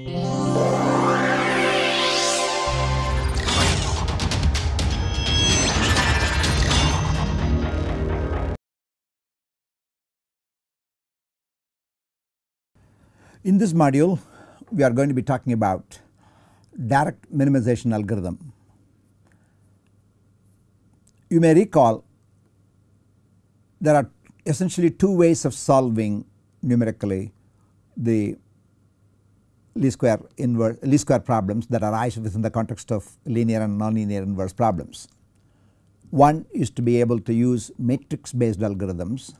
In this module we are going to be talking about direct minimization algorithm. You may recall there are essentially two ways of solving numerically the least square inverse least square problems that arise within the context of linear and nonlinear inverse problems. One is to be able to use matrix based algorithms.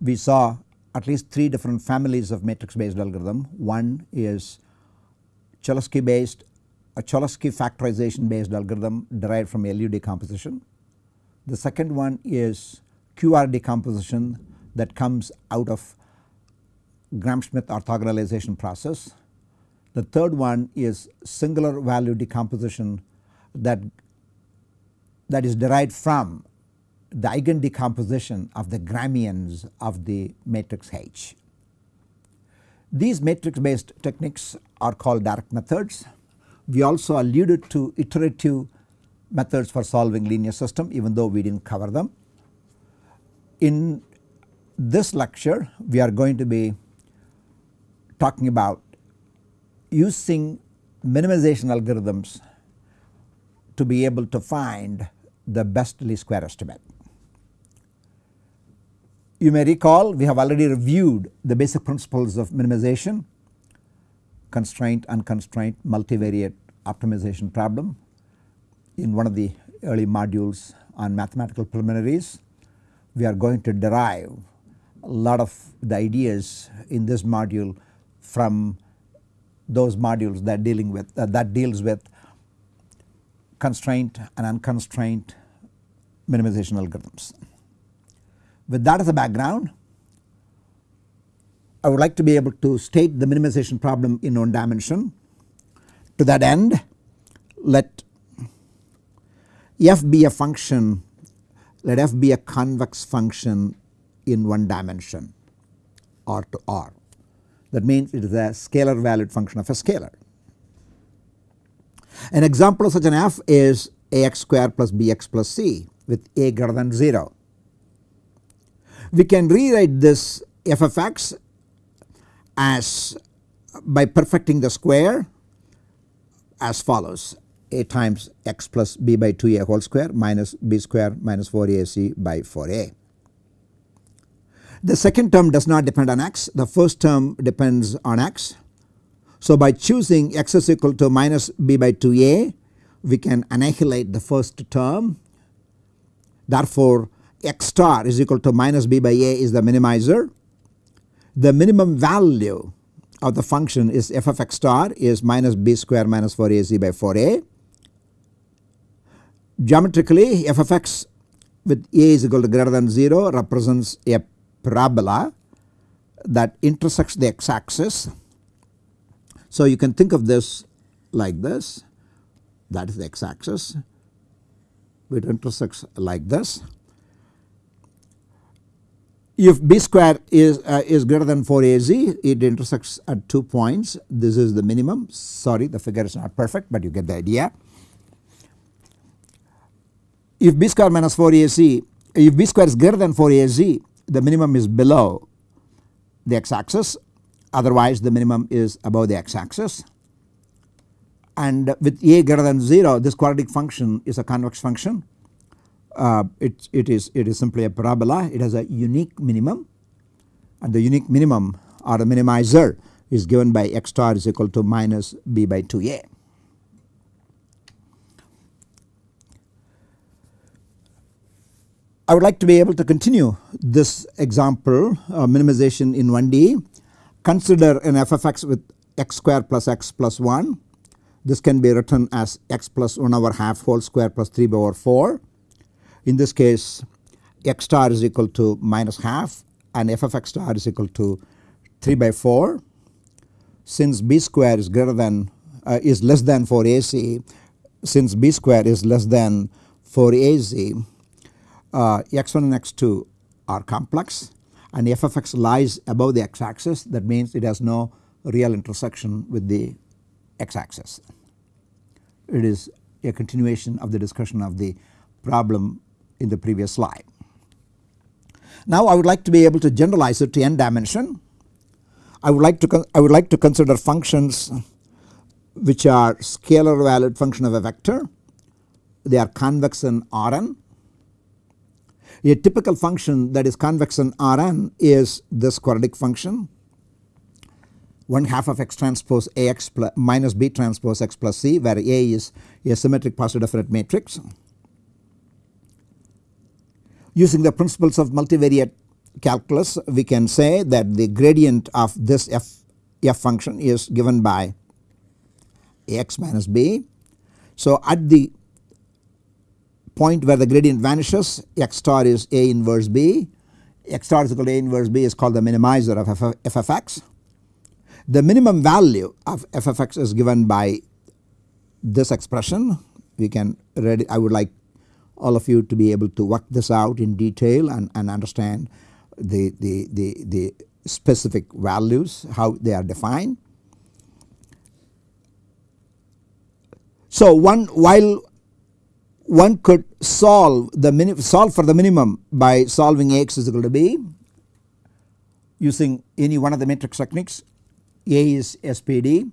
We saw at least three different families of matrix based algorithm. One is Cholesky based a Cholesky factorization based algorithm derived from LU decomposition. The second one is QR decomposition that comes out of Gram-Schmidt orthogonalization process. The third one is singular value decomposition that that is derived from the eigen decomposition of the Gramians of the matrix H. These matrix based techniques are called direct methods. We also alluded to iterative methods for solving linear system even though we did not cover them. In this lecture we are going to be talking about using minimization algorithms to be able to find the best least square estimate. You may recall we have already reviewed the basic principles of minimization, constraint, unconstraint, multivariate optimization problem in one of the early modules on mathematical preliminaries. We are going to derive a lot of the ideas in this module from those modules that dealing with uh, that deals with constraint and unconstrained minimization algorithms. With that as a background I would like to be able to state the minimization problem in one dimension. To that end let f be a function let f be a convex function in one dimension R to R that means it is a scalar valued function of a scalar. An example of such an f is ax square plus bx plus c with a greater than 0. We can rewrite this f of x as by perfecting the square as follows a times x plus b by 2a whole square minus b square minus 4ac by 4a. The second term does not depend on x the first term depends on x. So by choosing x is equal to minus b by 2a we can annihilate the first term therefore x star is equal to minus b by a is the minimizer. The minimum value of the function is f of x star is minus b square minus 4ac by 4a. Geometrically f of x with a is equal to greater than 0 represents a parabola that intersects the x axis. So you can think of this like this. That is the x axis it intersects like this. If b square is uh, is greater than 4ac it intersects at 2 points. This is the minimum. Sorry the figure is not perfect but you get the idea. If b square minus 4ac if b square is greater than 4ac the minimum is below the x axis otherwise the minimum is above the x axis and with a greater than 0 this quadratic function is a convex function. Uh, it, it is it is simply a parabola. It has a unique minimum. And the unique minimum or the minimizer is given by x star is equal to minus b by 2a. I would like to be able to continue this example uh, minimization in 1D. Consider an f of x with x square plus x plus 1. This can be written as x plus 1 over half whole square plus 3 over 4 in this case x star is equal to minus half and f of x star is equal to 3 by 4. Since b square is greater than uh, is less than 4ac since b square is less than 4ac uh, x1 and x2 are complex and f of x lies above the x axis that means it has no real intersection with the x axis. It is a continuation of the discussion of the problem in the previous slide. Now I would like to be able to generalize it to n dimension. I would like to I would like to consider functions which are scalar valued function of a vector. They are convex in Rn. A typical function that is convex in Rn is this quadratic function 1 half of x transpose Ax plus minus B transpose x plus C where A is a symmetric positive definite matrix. Using the principles of multivariate calculus we can say that the gradient of this f, f function is given by Ax minus B. So at the point where the gradient vanishes x star is A inverse B, x star is equal to A inverse B is called the minimizer of f, of x. The minimum value of f of x is given by this expression we can read I would like all of you to be able to work this out in detail and, and understand the, the, the, the specific values how they are defined. So one while one could solve the solve for the minimum by solving Ax is equal to B using any one of the matrix techniques A is SPD.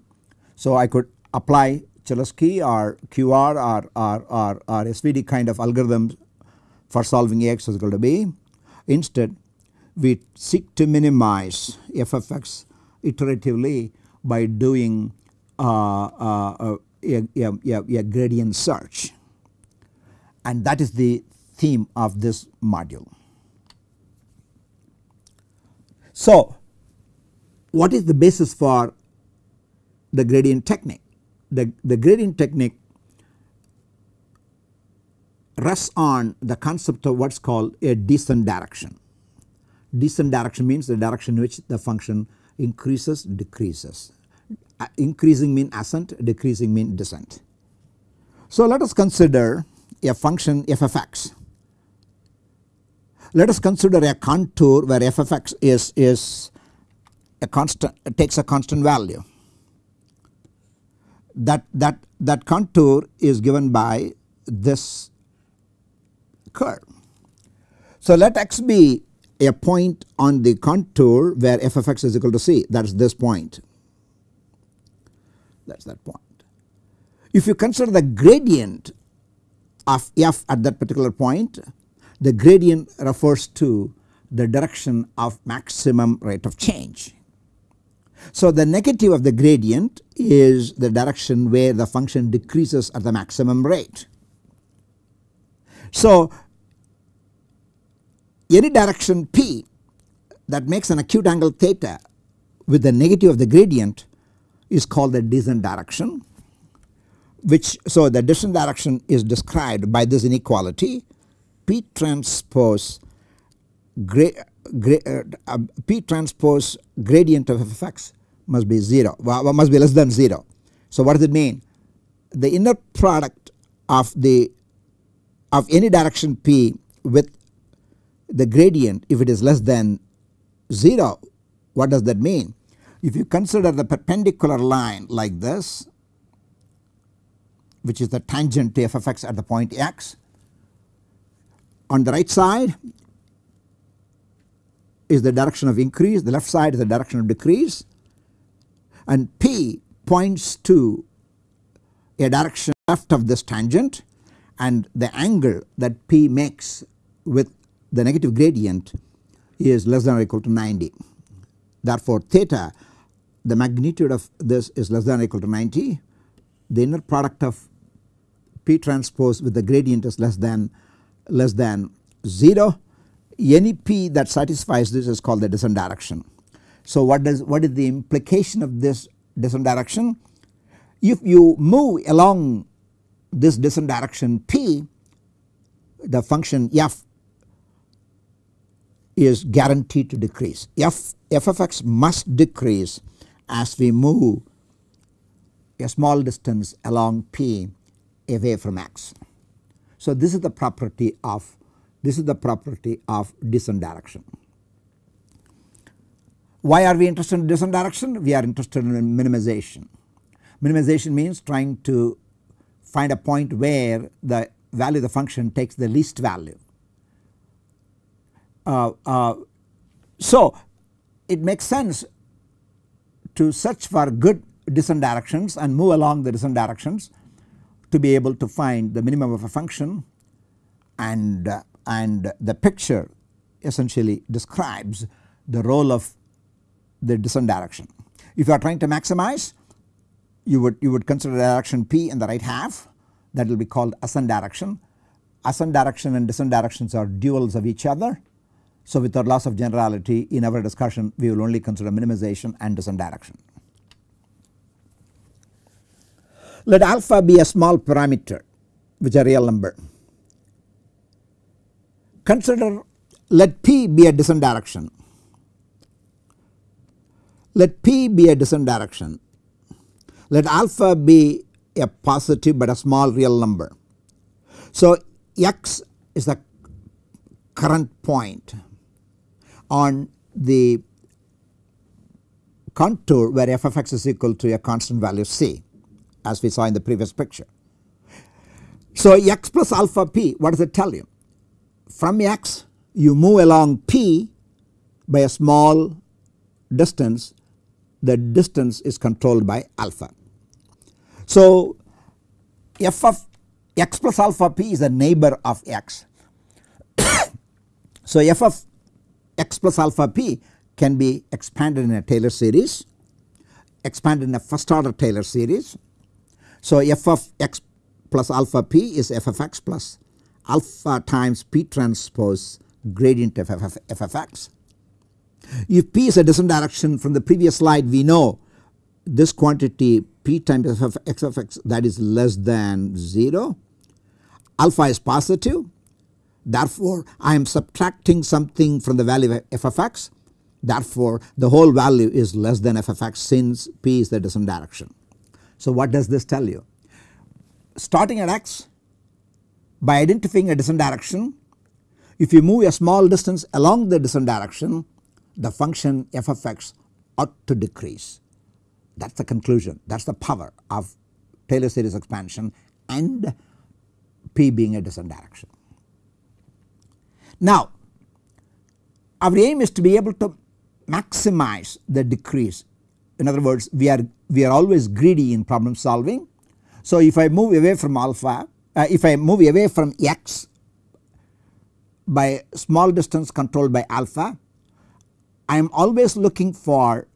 So I could apply Cholesky or QR or, or, or, or SVD kind of algorithms for solving Ax is equal to B. Instead we seek to minimize f of x iteratively by doing uh, uh, a, a, a gradient search and that is the theme of this module. So what is the basis for the gradient technique? the, the gradient technique rests on the concept of what is called a descent direction. Descent direction means the direction in which the function increases decreases. Uh, increasing mean ascent decreasing mean descent. So let us consider a function f of x. Let us consider a contour where f of x is, is a constant takes a constant value that, that, that contour is given by this curve. So let x be a point on the contour where f of x is equal to c that is this point that is that point. If you consider the gradient of f at that particular point the gradient refers to the direction of maximum rate of change. So the negative of the gradient is the direction where the function decreases at the maximum rate. So any direction p that makes an acute angle theta with the negative of the gradient is called the descent direction which so the descent direction is described by this inequality p transpose gra, uh, p transpose gradient of f of x must be 0 must be less than 0. So what does it mean? The inner product of the of any direction p with the gradient if it is less than 0 what does that mean? If you consider the perpendicular line like this which is the tangent to f of x at the point x on the right side is the direction of increase the left side is the direction of decrease and P points to a direction left of this tangent and the angle that P makes with the negative gradient is less than or equal to 90. Therefore theta the magnitude of this is less than or equal to 90 the inner product of P transpose with the gradient is less than less than 0 any P that satisfies this is called the descent direction. So what does what is the implication of this descent direction? If you move along this descent direction p the function f is guaranteed to decrease f f of x must decrease as we move a small distance along p away from x. So this is the property of this is the property of descent direction. Why are we interested in descent direction? We are interested in minimization. Minimization means trying to find a point where the value of the function takes the least value. Uh, uh, so it makes sense to search for good descent directions and move along the descent directions to be able to find the minimum of a function and uh, and the picture essentially describes the role of the descent direction. If you are trying to maximize you would you would consider direction p in the right half that will be called ascent direction. Ascent direction and descent directions are duals of each other. So without loss of generality in our discussion we will only consider minimization and descent direction. Let alpha be a small parameter which a real number. Consider let p be a descent direction. Let p be a descent direction. Let alpha be a positive but a small real number. So x is the current point on the contour where f of x is equal to a constant value c as we saw in the previous picture. So x plus alpha p what does it tell you? From x you move along p by a small distance the distance is controlled by alpha. So f of x plus alpha p is a neighbor of x. so f of x plus alpha p can be expanded in a Taylor series, expanded in a first order Taylor series so f of x plus alpha p is f of x plus alpha times p transpose gradient of f of, f of x. If p is a descent direction from the previous slide we know this quantity p times f of x of x that is less than 0 alpha is positive therefore I am subtracting something from the value of f of x therefore the whole value is less than f of x since p is the descent direction. So what does this tell you? Starting at x by identifying a descent direction if you move a small distance along the descent direction the function f of x ought to decrease. That is the conclusion that is the power of Taylor series expansion and p being a descent direction. Now our aim is to be able to maximize the decrease in other words we are we are always greedy in problem solving. So if I move away from alpha uh, if I move away from x by small distance controlled by alpha I am always looking for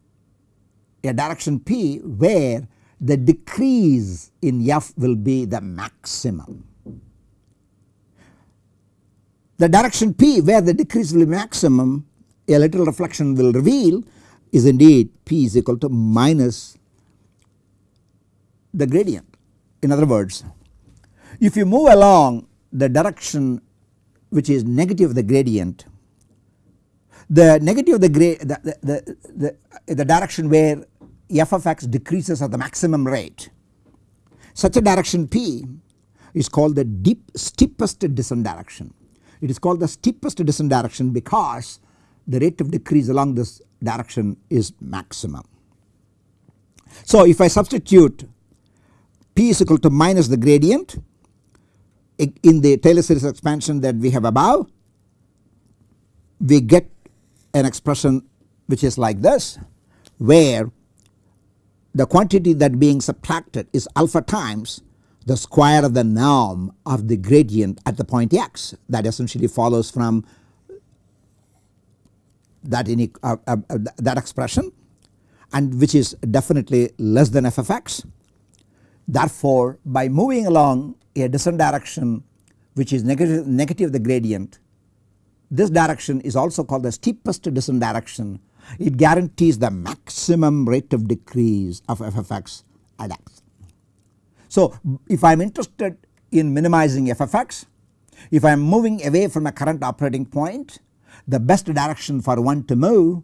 a direction p where the decrease in f will be the maximum. The direction p where the decrease will be maximum a little reflection will reveal is indeed p is equal to minus the gradient. In other words if you move along the direction which is negative of the gradient the negative of the, the, the, the, the direction where f of x decreases at the maximum rate such a direction p is called the deep steepest descent direction. It is called the steepest descent direction because the rate of decrease along this direction is maximum. So if I substitute p is equal to minus the gradient in the Taylor series expansion that we have above we get an expression which is like this where the quantity that being subtracted is alpha times the square of the norm of the gradient at the point x that essentially follows from that, uh, uh, uh, that expression and which is definitely less than f of x. Therefore by moving along a descent direction which is negative, negative the gradient this direction is also called the steepest descent direction. It guarantees the maximum rate of decrease of f of x at x. So if I am interested in minimizing f of x, if I am moving away from a current operating point the best direction for one to move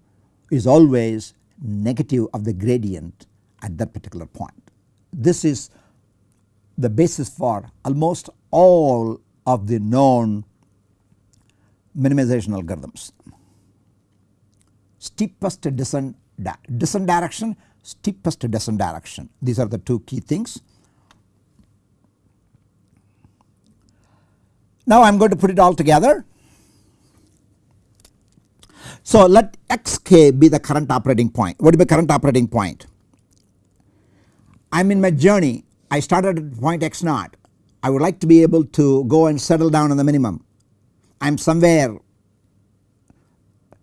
is always negative of the gradient at that particular point. This is the basis for almost all of the known minimization algorithms. steepest descent, descent direction, steepest descent direction. These are the two key things. Now I am going to put it all together. So let xk be the current operating point. What is the current operating point? I am in my journey. I started at point x naught. I would like to be able to go and settle down on the minimum. I am somewhere.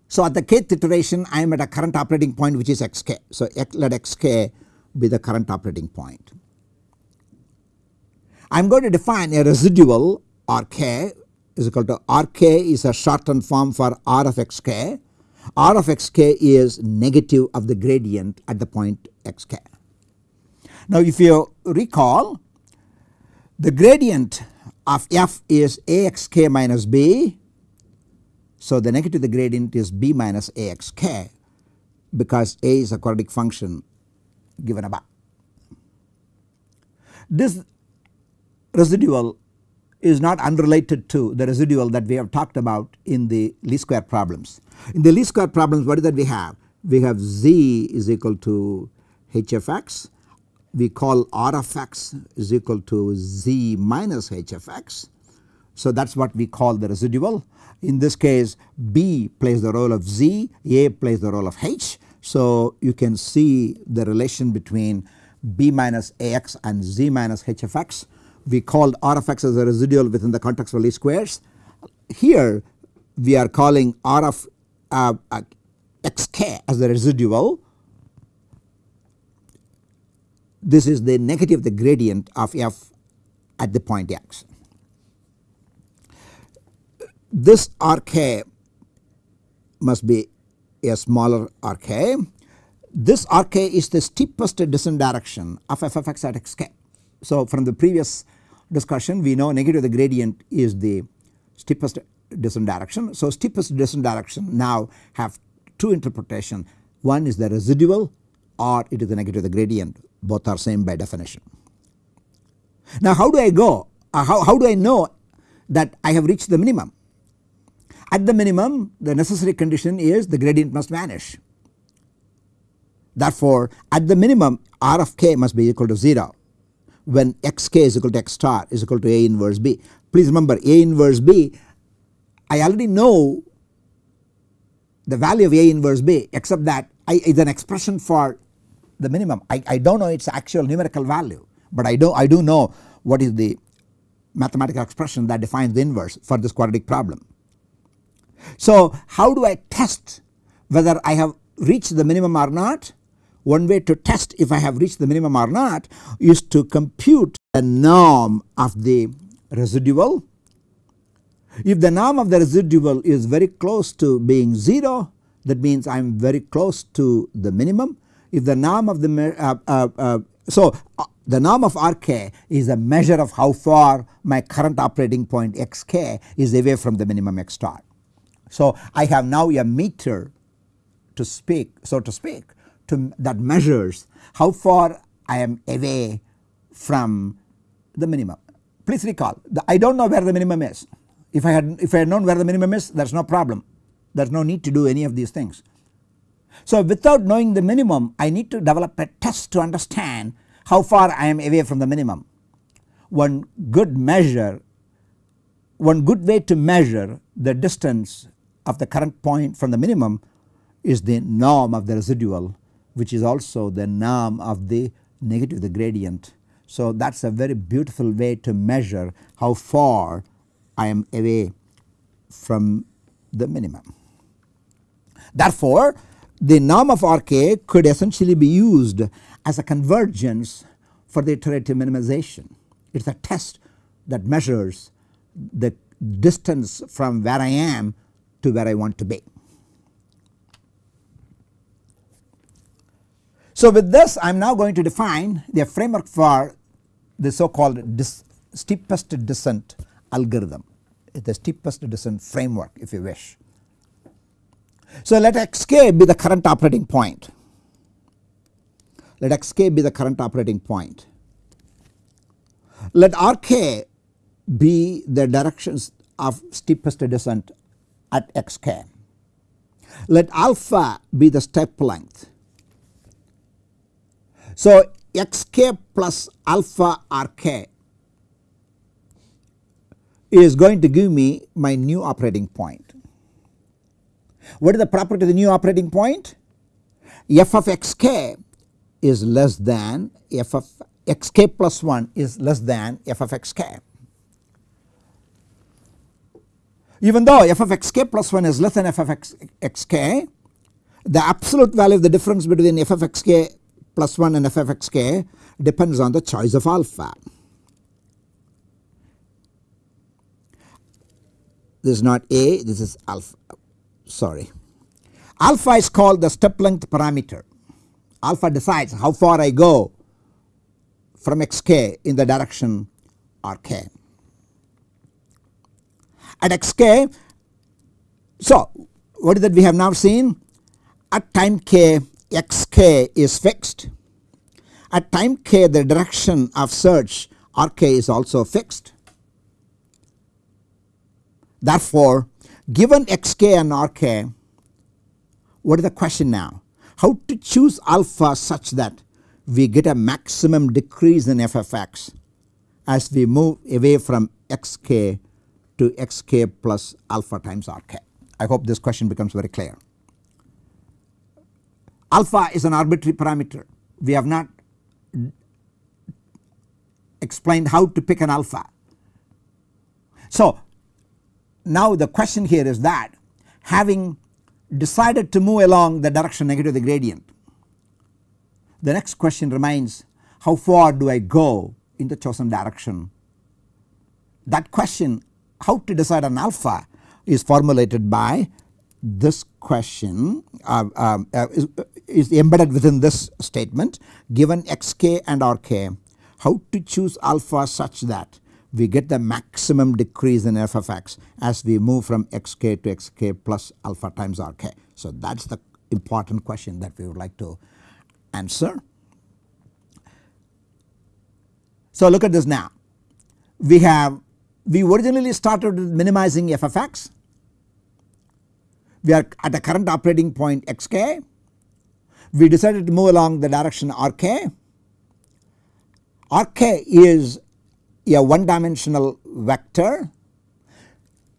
So at the kth iteration I am at a current operating point which is xk. So let xk be the current operating point. I am going to define a residual Rk is equal to Rk is a shortened form for R of xk. R of xk is negative of the gradient at the point xk. Now if you recall the gradient of f is axk minus b. So the negative of the gradient is b minus axk because a is a quadratic function given above. This residual is not unrelated to the residual that we have talked about in the least square problems. In the least square problems what is that we have? We have z is equal to hfx we call r of x is equal to z minus h of x. So that is what we call the residual. In this case b plays the role of z, a plays the role of h. So you can see the relation between b minus ax and z minus h of x we called R of x as a residual within the context of least squares. Here we are calling R of uh, uh, xk as the residual. This is the negative the gradient of f at the point x. This Rk must be a smaller Rk. This Rk is the steepest descent direction of f of x at xk. So from the previous discussion we know negative the gradient is the steepest descent direction. So steepest descent direction now have two interpretation one is the residual or it is the negative the gradient both are same by definition. Now how do I go uh, how, how do I know that I have reached the minimum at the minimum the necessary condition is the gradient must vanish. Therefore at the minimum R of k must be equal to 0 when xk is equal to x star is equal to A inverse B. Please remember A inverse B I already know the value of A inverse B except that I is an expression for the minimum. I, I do not know its actual numerical value but I do I do know what is the mathematical expression that defines the inverse for this quadratic problem. So how do I test whether I have reached the minimum or not? One way to test if I have reached the minimum or not is to compute the norm of the residual. If the norm of the residual is very close to being 0 that means I am very close to the minimum. If the norm of the uh, uh, uh, so uh, the norm of Rk is a measure of how far my current operating point xk is away from the minimum x star. So I have now a meter to speak so to speak to that measures how far I am away from the minimum. Please recall I do not know where the minimum is. If I had if I had known where the minimum is there is no problem there is no need to do any of these things. So without knowing the minimum I need to develop a test to understand how far I am away from the minimum. One good measure one good way to measure the distance of the current point from the minimum is the norm of the residual which is also the norm of the negative the gradient. So that is a very beautiful way to measure how far I am away from the minimum. Therefore the norm of RK could essentially be used as a convergence for the iterative minimization. It is a test that measures the distance from where I am to where I want to be. So with this I am now going to define the framework for the so called steepest descent algorithm the steepest descent framework if you wish. So let xk be the current operating point let xk be the current operating point let rk be the directions of steepest descent at xk. Let alpha be the step length. So xk plus alpha rk is going to give me my new operating point. What is the property of the new operating point? f of xk is less than f of xk plus 1 is less than f of xk. Even though f of xk plus 1 is less than f of x, xk, the absolute value of the difference between f of xk plus 1 and f of xk depends on the choice of alpha. This is not a, this is alpha, sorry. Alpha is called the step length parameter. Alpha decides how far I go from xk in the direction rk. At xk, so what is that we have now seen? At time k xk is fixed. At time k the direction of search rk is also fixed. Therefore, given xk and rk what is the question now? How to choose alpha such that we get a maximum decrease in f of as we move away from xk to xk plus alpha times rk. I hope this question becomes very clear. Alpha is an arbitrary parameter. We have not explained how to pick an alpha. So now the question here is that having decided to move along the direction negative of the gradient the next question remains how far do I go in the chosen direction. That question how to decide an alpha is formulated by this question uh, um, uh, is, is, embedded within this statement given xk and rk how to choose alpha such that we get the maximum decrease in f of x as we move from xk to xk plus alpha times rk. So that is the important question that we would like to answer. So look at this now. We have we originally started with minimizing f of x. We are at the current operating point xk. We decided to move along the direction rk. rk is a one dimensional vector.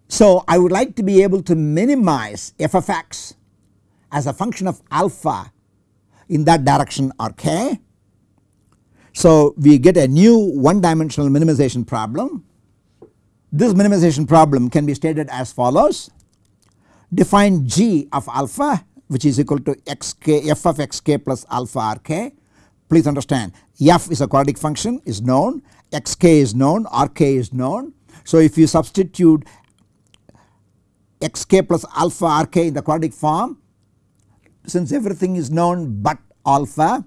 So I would like to be able to minimize f of x as a function of alpha in that direction rk. So we get a new one dimensional minimization problem. This minimization problem can be stated as follows. Define g of alpha which is equal to xk f of xk plus alpha rk. Please understand f is a quadratic function is known xk is known rk is known. So if you substitute xk plus alpha rk in the quadratic form since everything is known but alpha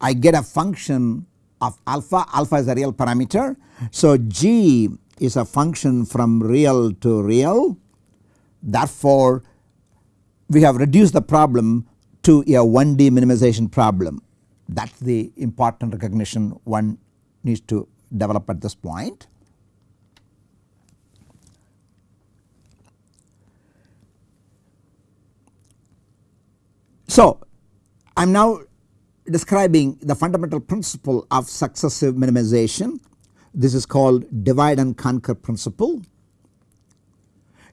I get a function of alpha, alpha is a real parameter. So g is a function from real to real therefore we have reduced the problem to a 1D minimization problem that is the important recognition one needs to develop at this point. So I am now describing the fundamental principle of successive minimization. This is called divide and conquer principle.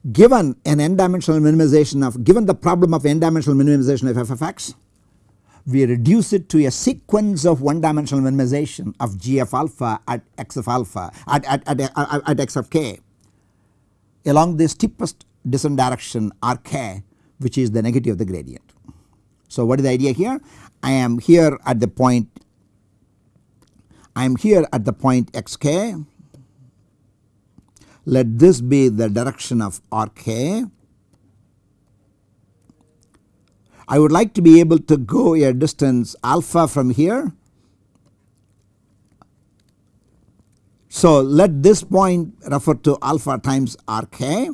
Given an n dimensional minimization of given the problem of n dimensional minimization of f of x we reduce it to a sequence of one dimensional minimization of g of alpha at x of alpha at, at, at, at, at x of k along the steepest descent direction rk which is the negative of the gradient. So what is the idea here? I am here at the point I am here at the point xk let this be the direction of rk I would like to be able to go a distance alpha from here. So let this point refer to alpha times rk.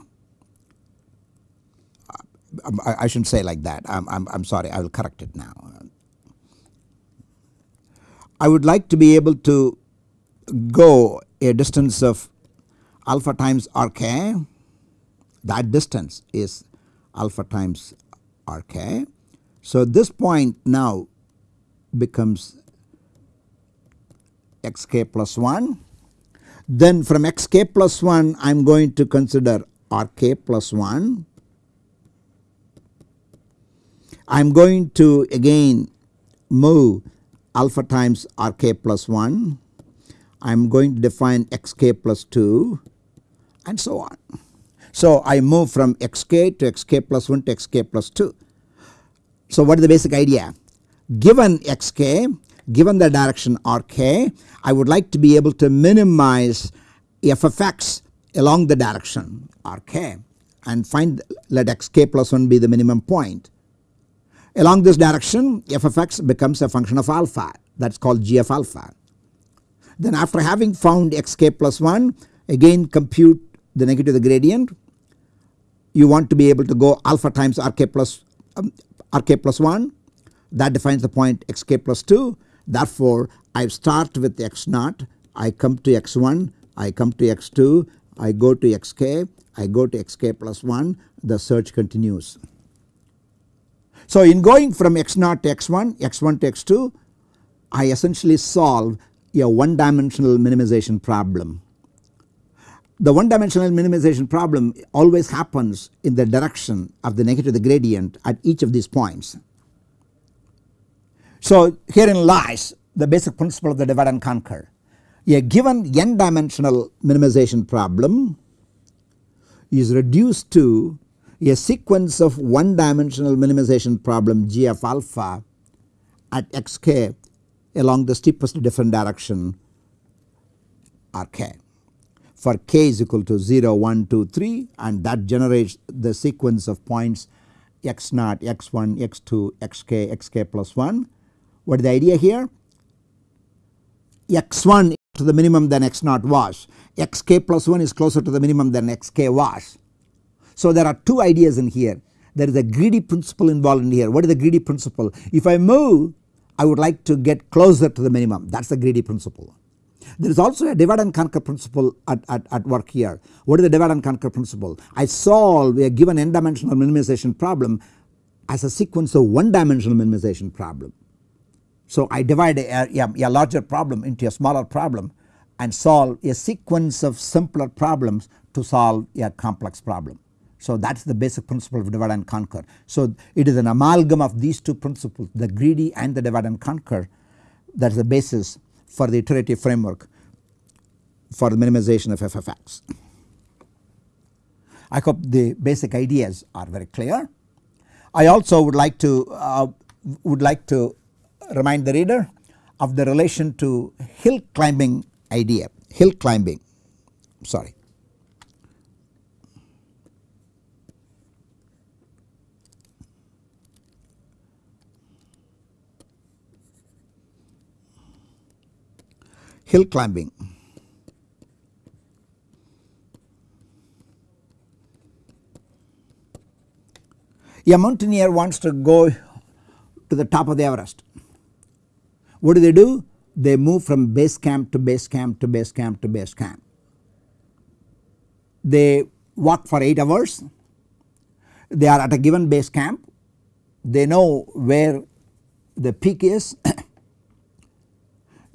Um, I, I shouldn't say like that I am I'm, I'm sorry I will correct it now. I would like to be able to go a distance of alpha times rk that distance is alpha times Rk. So this point now becomes xk plus 1. Then from xk plus 1 I am going to consider Rk plus 1. I am going to again move alpha times Rk plus 1. I am going to define xk plus 2 and so on. So I move from xk to xk plus 1 to xk plus 2. So what is the basic idea? Given xk, given the direction rk, I would like to be able to minimize f of x along the direction rk and find let xk plus 1 be the minimum point. Along this direction f of x becomes a function of alpha that is called g of alpha. Then after having found xk plus 1 again compute the negative the gradient you want to be able to go alpha times rk plus um, rk plus 1 that defines the point xk plus 2 therefore I start with x naught. I come to x1 I come to x2 I go to xk I go to xk plus 1 the search continues. So in going from x naught to x1 x1 to x2 I essentially solve a one dimensional minimization problem. The one dimensional minimization problem always happens in the direction of the negative the gradient at each of these points. So herein lies the basic principle of the divide and conquer. A given n dimensional minimization problem is reduced to a sequence of one dimensional minimization problem g of alpha at xk along the steepest different direction rk for k is equal to 0 1 2 3 and that generates the sequence of points x naught x1 x2 xk xk plus 1. What is the idea here? x1 to the minimum than x naught was xk plus 1 is closer to the minimum than xk was. So there are two ideas in here there is a greedy principle involved in here. What is the greedy principle? If I move I would like to get closer to the minimum that is the greedy principle. There is also a divide and conquer principle at, at, at work here. What is the divide and conquer principle? I solve a given n dimensional minimization problem as a sequence of one dimensional minimization problem. So I divide a, a, a larger problem into a smaller problem and solve a sequence of simpler problems to solve a complex problem. So that is the basic principle of divide and conquer. So it is an amalgam of these two principles the greedy and the divide and conquer that is the basis for the iterative framework for the minimization of f of x. I hope the basic ideas are very clear. I also would like to uh, would like to remind the reader of the relation to hill climbing idea hill climbing sorry hill climbing. A mountaineer wants to go to the top of the Everest. What do they do? They move from base camp to base camp to base camp to base camp. They walk for 8 hours. They are at a given base camp. They know where the peak is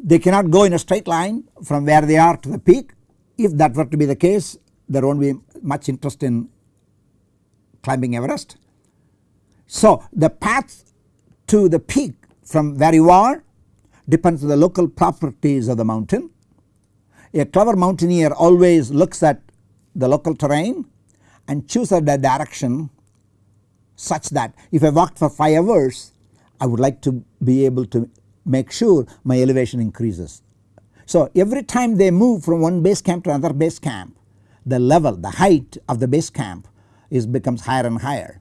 They cannot go in a straight line from where they are to the peak. If that were to be the case there won't be much interest in climbing Everest. So the path to the peak from where you are depends on the local properties of the mountain. A clever mountaineer always looks at the local terrain and chooses the direction such that if I walked for 5 hours I would like to be able to make sure my elevation increases. So every time they move from one base camp to another base camp the level the height of the base camp is becomes higher and higher.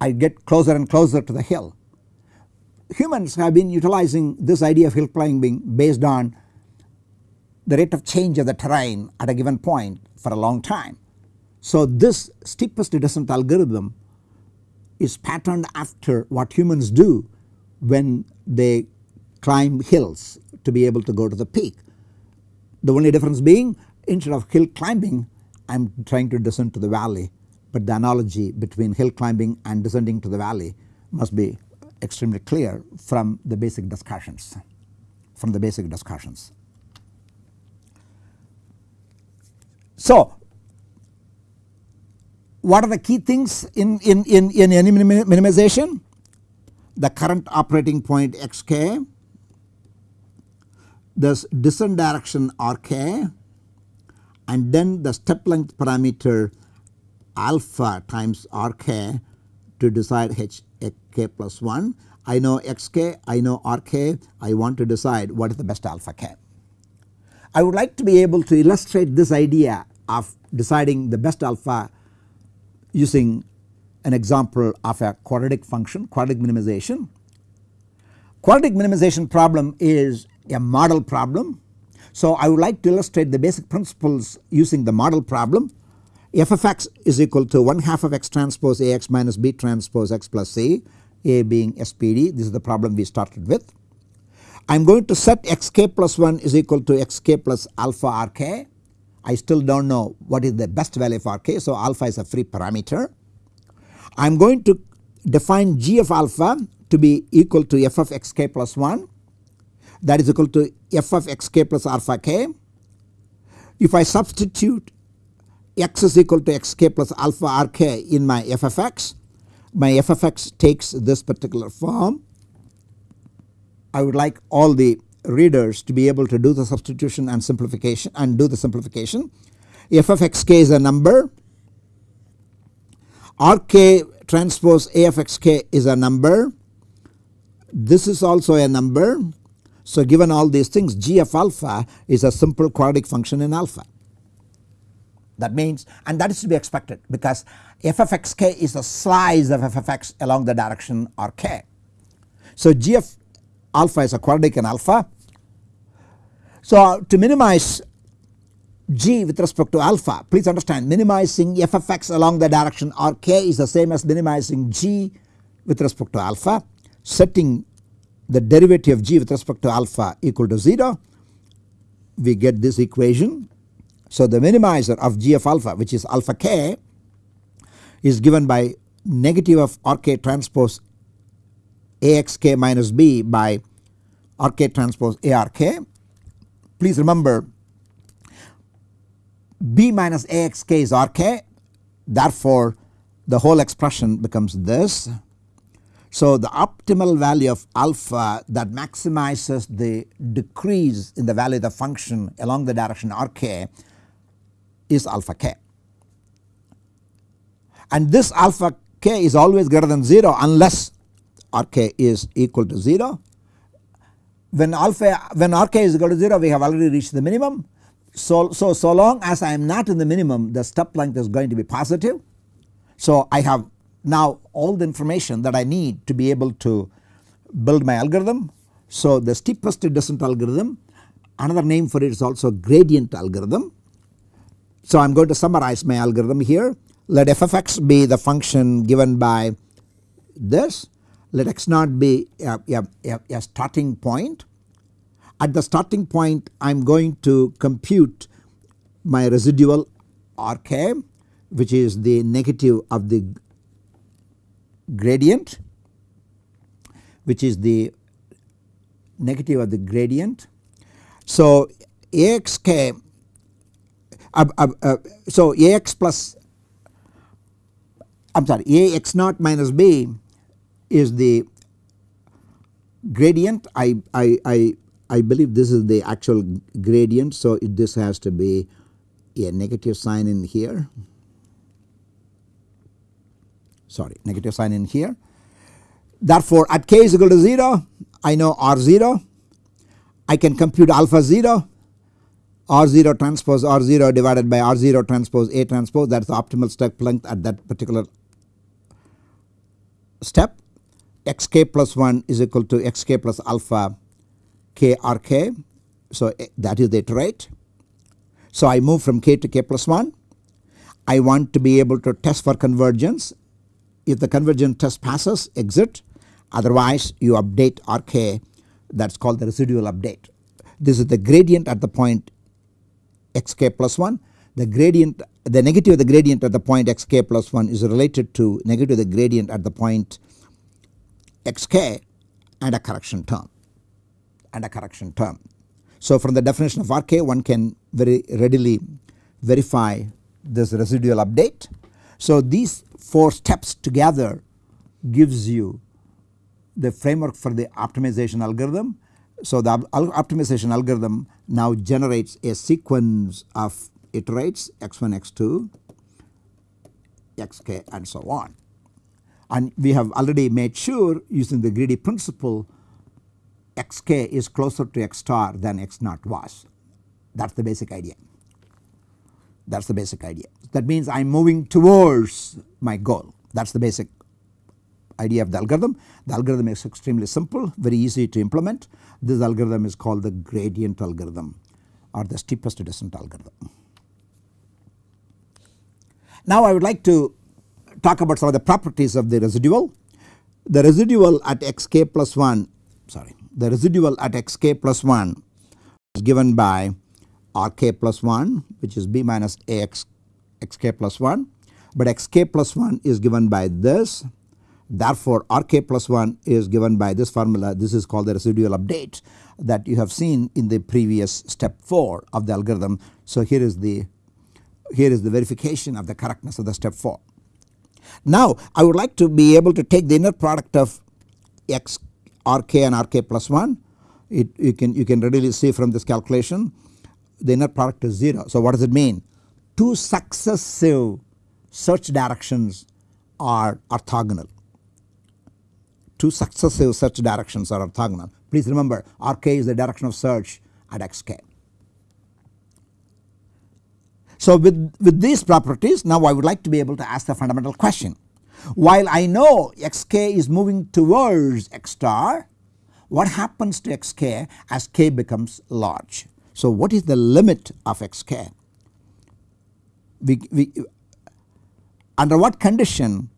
I get closer and closer to the hill. Humans have been utilizing this idea of hill climbing based on the rate of change of the terrain at a given point for a long time. So this steepest descent algorithm is patterned after what humans do when they climb hills to be able to go to the peak. The only difference being instead of hill climbing I am trying to descend to the valley but the analogy between hill climbing and descending to the valley must be extremely clear from the basic discussions from the basic discussions. So, what are the key things in, in, in, in any minimization? The current operating point xk, this descent direction rk and then the step length parameter alpha times rk to decide h k plus 1. I know xk, I know rk, I want to decide what is the best alpha k. I would like to be able to illustrate this idea of deciding the best alpha using an example of a quadratic function quadratic minimization. Quadratic minimization problem is a model problem. So I would like to illustrate the basic principles using the model problem f of x is equal to 1 half of x transpose A x minus B transpose x plus C A being SPD this is the problem we started with. I am going to set xk plus 1 is equal to xk plus alpha rk. I still do not know what is the best value for rk so alpha is a free parameter. I am going to define g of alpha to be equal to f of xk plus 1 that is equal to f of xk plus alpha k. If I substitute x is equal to xk plus alpha rk in my f of x, my f of x takes this particular form. I would like all the readers to be able to do the substitution and simplification and do the simplification. f of xk is a number, rk transpose a of xk is a number, this is also a number. So given all these things g of alpha is a simple quadratic function in alpha. That means and that is to be expected because f of x k is a slice of f of x along the direction r k. So g of alpha is a quadratic in alpha. So to minimize g with respect to alpha. Please understand minimizing f of x along the direction r k is the same as minimizing g with respect to alpha. Setting the derivative of g with respect to alpha equal to 0 we get this equation. So the minimizer of g of alpha which is alpha k is given by negative of rk transpose axk minus b by rk transpose ark. Please remember b minus axk is rk therefore the whole expression becomes this. So the optimal value of alpha that maximizes the decrease in the value of the function along the direction rk is alpha k and this alpha k is always greater than 0 unless rk is equal to 0. When alpha when rk is equal to 0 we have already reached the minimum. So, so, so long as I am not in the minimum the step length is going to be positive. So I have now all the information that I need to be able to build my algorithm. So the steepest descent algorithm another name for it is also gradient algorithm so I am going to summarize my algorithm here. Let f of x be the function given by this. Let x naught be a, a, a starting point. At the starting point I am going to compute my residual rk which is the negative of the gradient which is the negative of the gradient. So axk uh, uh, uh, so Ax plus I am sorry Ax naught minus b is the gradient I, I, I, I believe this is the actual gradient so it, this has to be a negative sign in here. Sorry negative sign in here. Therefore at k is equal to 0 I know r 0 I can compute alpha 0 R0 transpose R0 divided by R0 transpose A transpose. That is the optimal step length at that particular step. Xk plus 1 is equal to xk plus alpha k rk. So eh, that is the iterate. So I move from k to k plus 1. I want to be able to test for convergence. If the convergence test passes exit otherwise you update rk that is called the residual update. This is the gradient at the point xk plus 1. the gradient the negative of the gradient at the point xk plus 1 is related to negative the gradient at the point xk and a correction term and a correction term. So from the definition of RK one can very readily verify this residual update. So these 4 steps together gives you the framework for the optimization algorithm. So the optimization algorithm now generates a sequence of iterates x1 x2 xk and so on and we have already made sure using the greedy principle xk is closer to x star than x naught was that is the basic idea that is the basic idea. That means I am moving towards my goal that is the basic idea of the algorithm. The algorithm is extremely simple very easy to implement this algorithm is called the gradient algorithm or the steepest descent algorithm. Now I would like to talk about some of the properties of the residual. The residual at xk plus 1 sorry the residual at xk plus 1 is given by rk plus 1 which is b minus ax xk plus 1 but xk plus 1 is given by this therefore rk plus 1 is given by this formula this is called the residual update that you have seen in the previous step 4 of the algorithm. So here is the here is the verification of the correctness of the step 4. Now I would like to be able to take the inner product of x rk and rk plus 1 it you can you can readily see from this calculation the inner product is 0. So what does it mean? Two successive search directions are orthogonal. Two successive search directions are orthogonal. Please remember rk is the direction of search at xk. So with, with these properties now I would like to be able to ask the fundamental question. While I know xk is moving towards x star what happens to xk as k becomes large. So what is the limit of xk? We, we, under what condition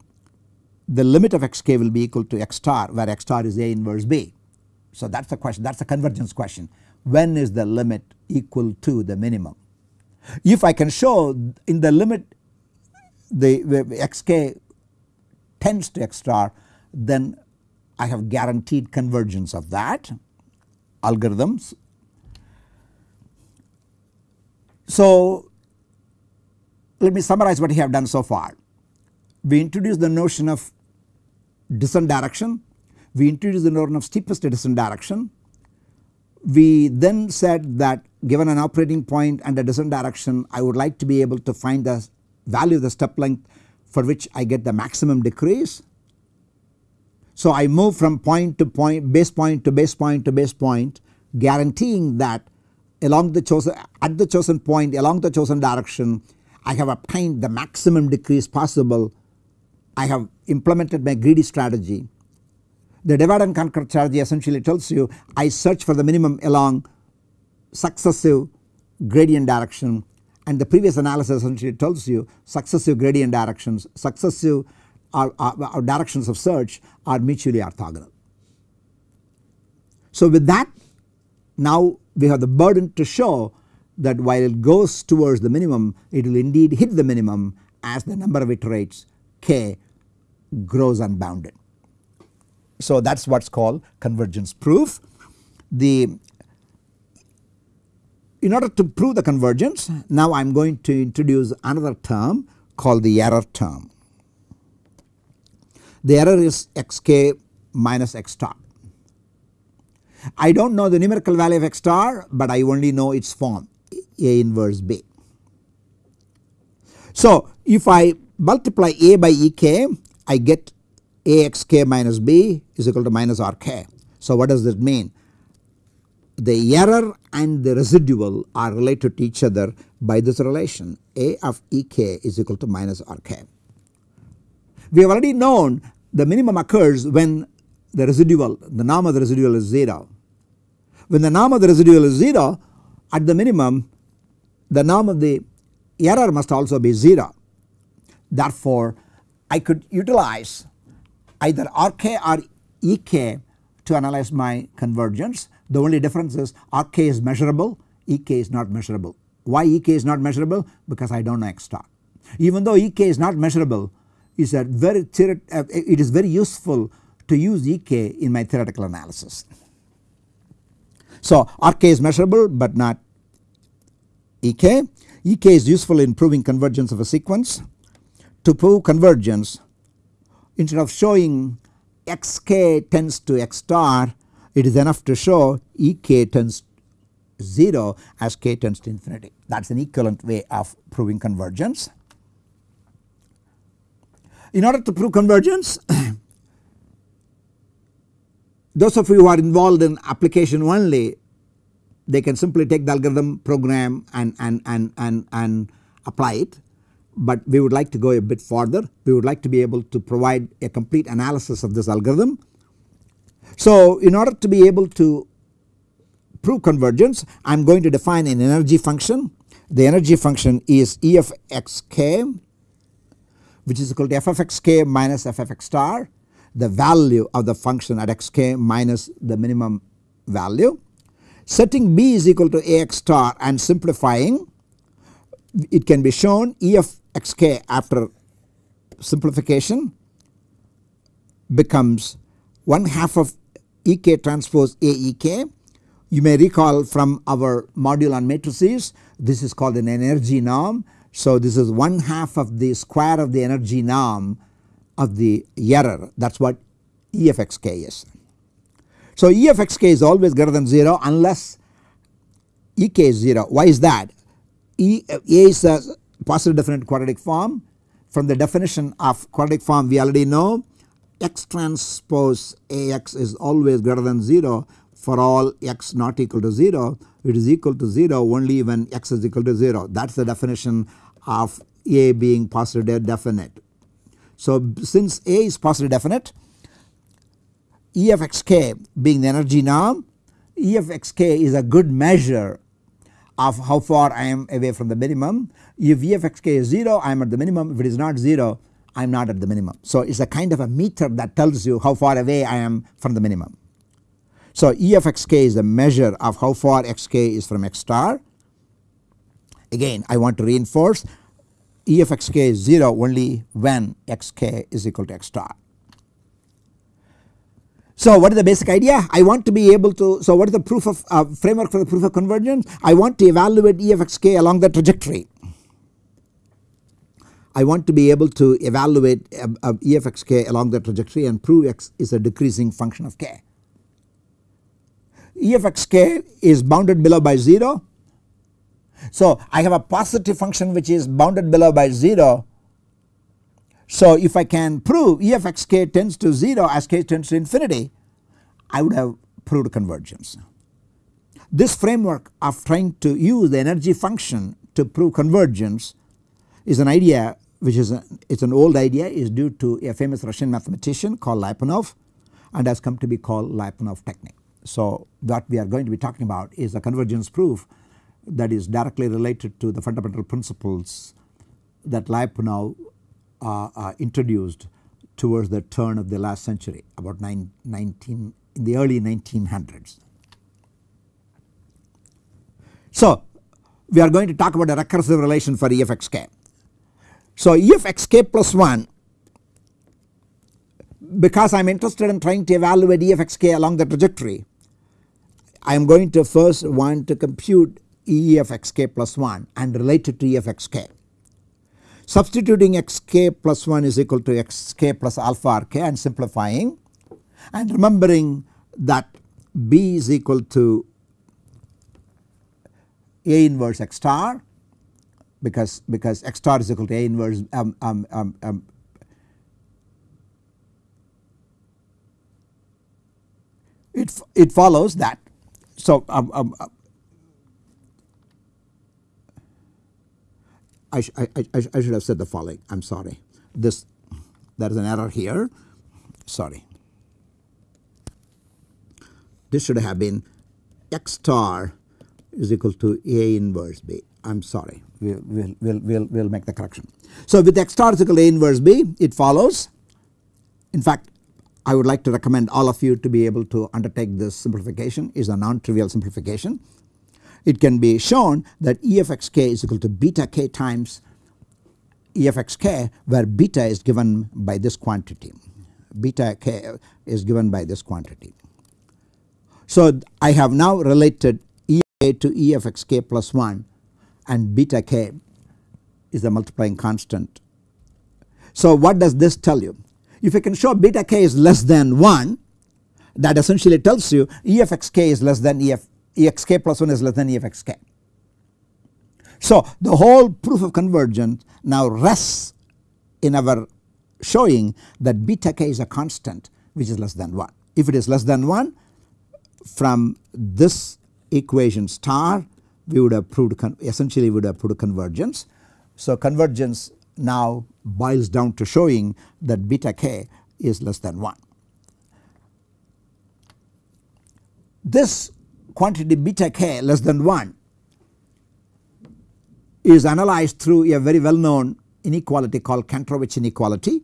the limit of xk will be equal to x star where x star is a inverse b. So that is the question that is the convergence question when is the limit equal to the minimum. If I can show in the limit the, the xk tends to x star then I have guaranteed convergence of that algorithms. So let me summarize what we have done so far. We introduced the notion of descent direction, we introduced the notion of steepest descent direction. We then said that given an operating point and a descent direction I would like to be able to find the value of the step length for which I get the maximum decrease. So I move from point to point base point to base point to base point guaranteeing that along the chosen at the chosen point along the chosen direction I have obtained the maximum decrease possible. I have implemented my greedy strategy. The divide and conquer strategy essentially tells you I search for the minimum along successive gradient direction and the previous analysis essentially tells you successive gradient directions successive are, are, are directions of search are mutually orthogonal. So with that now we have the burden to show that while it goes towards the minimum it will indeed hit the minimum as the number of iterates k grows unbounded. So that is what is called convergence proof. The in order to prove the convergence now I am going to introduce another term called the error term. The error is xk minus x star. I do not know the numerical value of x star but I only know its form A inverse B. So if I multiply A by Ek I get Axk minus B is equal to minus Rk. So what does that mean? The error and the residual are related to each other by this relation A of Ek is equal to minus Rk. We have already known the minimum occurs when the residual the norm of the residual is 0. When the norm of the residual is 0 at the minimum the norm of the error must also be 0. Therefore I could utilize either Rk or Ek to analyze my convergence the only difference is Rk is measurable, Ek is not measurable. Why Ek is not measurable? Because I do not know X star. Even though Ek is not measurable is a very uh, it is very useful to use Ek in my theoretical analysis. So Rk is measurable but not Ek. Ek is useful in proving convergence of a sequence. To prove convergence instead of showing xk tends to x star it is enough to show Ek tends 0 as k tends to infinity that is an equivalent way of proving convergence. In order to prove convergence those of you who are involved in application only they can simply take the algorithm program and, and, and, and, and apply it but we would like to go a bit further we would like to be able to provide a complete analysis of this algorithm. So in order to be able to prove convergence I am going to define an energy function. The energy function is E of xk which is equal to f of xk minus f of x star. The value of the function at xk minus the minimum value. Setting b is equal to ax star and simplifying. It can be shown E of xk after simplification becomes 1 half of Ek transpose Aek. You may recall from our module on matrices this is called an energy norm. So this is 1 half of the square of the energy norm of the error. That is what E of x k is. So E of x k is always greater than 0 unless E k is 0 why is that? E A is a positive definite quadratic form. From the definition of quadratic form we already know x transpose Ax is always greater than 0 for all x not equal to 0 it is equal to 0 only when x is equal to 0 that is the definition of A being positive definite. So since A is positive definite E of xk being the energy norm E of xk is a good measure of how far I am away from the minimum. If E of xk is 0 I am at the minimum if it is not 0 I am not at the minimum. So it is a kind of a meter that tells you how far away I am from the minimum. So E of xk is the measure of how far xk is from x star. Again I want to reinforce E of xk is 0 only when xk is equal to x star. So what is the basic idea? I want to be able to, so what is the proof of uh, framework for the proof of convergence? I want to evaluate E of xk along the trajectory. I want to be able to evaluate uh, uh, E of xk along the trajectory and prove x is a decreasing function of k. E of xk is bounded below by 0. So I have a positive function which is bounded below by 0. So if I can prove E of xk tends to 0 as k tends to infinity I would have proved convergence. This framework of trying to use the energy function to prove convergence is an idea which is a, it's an old idea is due to a famous Russian mathematician called Lyapunov and has come to be called Lyapunov technique. So what we are going to be talking about is a convergence proof that is directly related to the fundamental principles that Lyapunov uh, uh, introduced towards the turn of the last century about nine, 19 in the early 1900s. So we are going to talk about a recursive relation for E of xk. So E of xk plus 1 because I am interested in trying to evaluate E of xk along the trajectory I am going to first want to compute E of xk plus 1 and relate it to E of xk. Substituting xk plus 1 is equal to xk plus alpha rk and simplifying and remembering that B is equal to A inverse x star because because x star is equal to A inverse um, um, um, um it, it follows that. So um, um, uh, I, I, I, I should have said the following. I am sorry. This there is an error here. Sorry. This should have been x star is equal to A inverse B I am sorry we will we'll, we'll, we'll, make the correction. So with x star is equal to A inverse B it follows in fact I would like to recommend all of you to be able to undertake this simplification is a non-trivial simplification. it can be shown that E of x k is equal to beta k times E of x k where beta is given by this quantity beta k is given by this quantity. So I have now related E to E of x k plus 1 and beta k is the multiplying constant. So what does this tell you? If you can show beta k is less than 1 that essentially tells you E of x k is less than E of E x k plus 1 is less than E of x k. So the whole proof of convergence now rests in our showing that beta k is a constant which is less than 1. If it is less than 1 from this equation star we would have proved essentially we would have proved convergence. So convergence now boils down to showing that beta k is less than 1. This quantity beta k less than 1 is analyzed through a very well known inequality called Kantorovich inequality.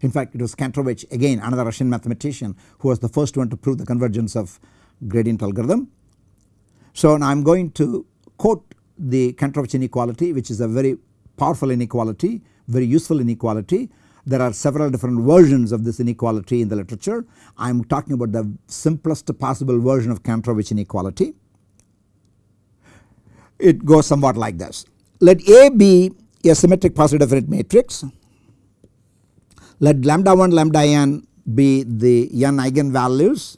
In fact it was Kantorovich again another Russian mathematician who was the first one to prove the convergence of gradient algorithm. So now I am going to quote the Kantorovich inequality which is a very powerful inequality very useful inequality. There are several different versions of this inequality in the literature. I am talking about the simplest possible version of Kantorovich inequality. It goes somewhat like this. Let A be a symmetric positive definite matrix. Let lambda 1 lambda n be the n eigenvalues.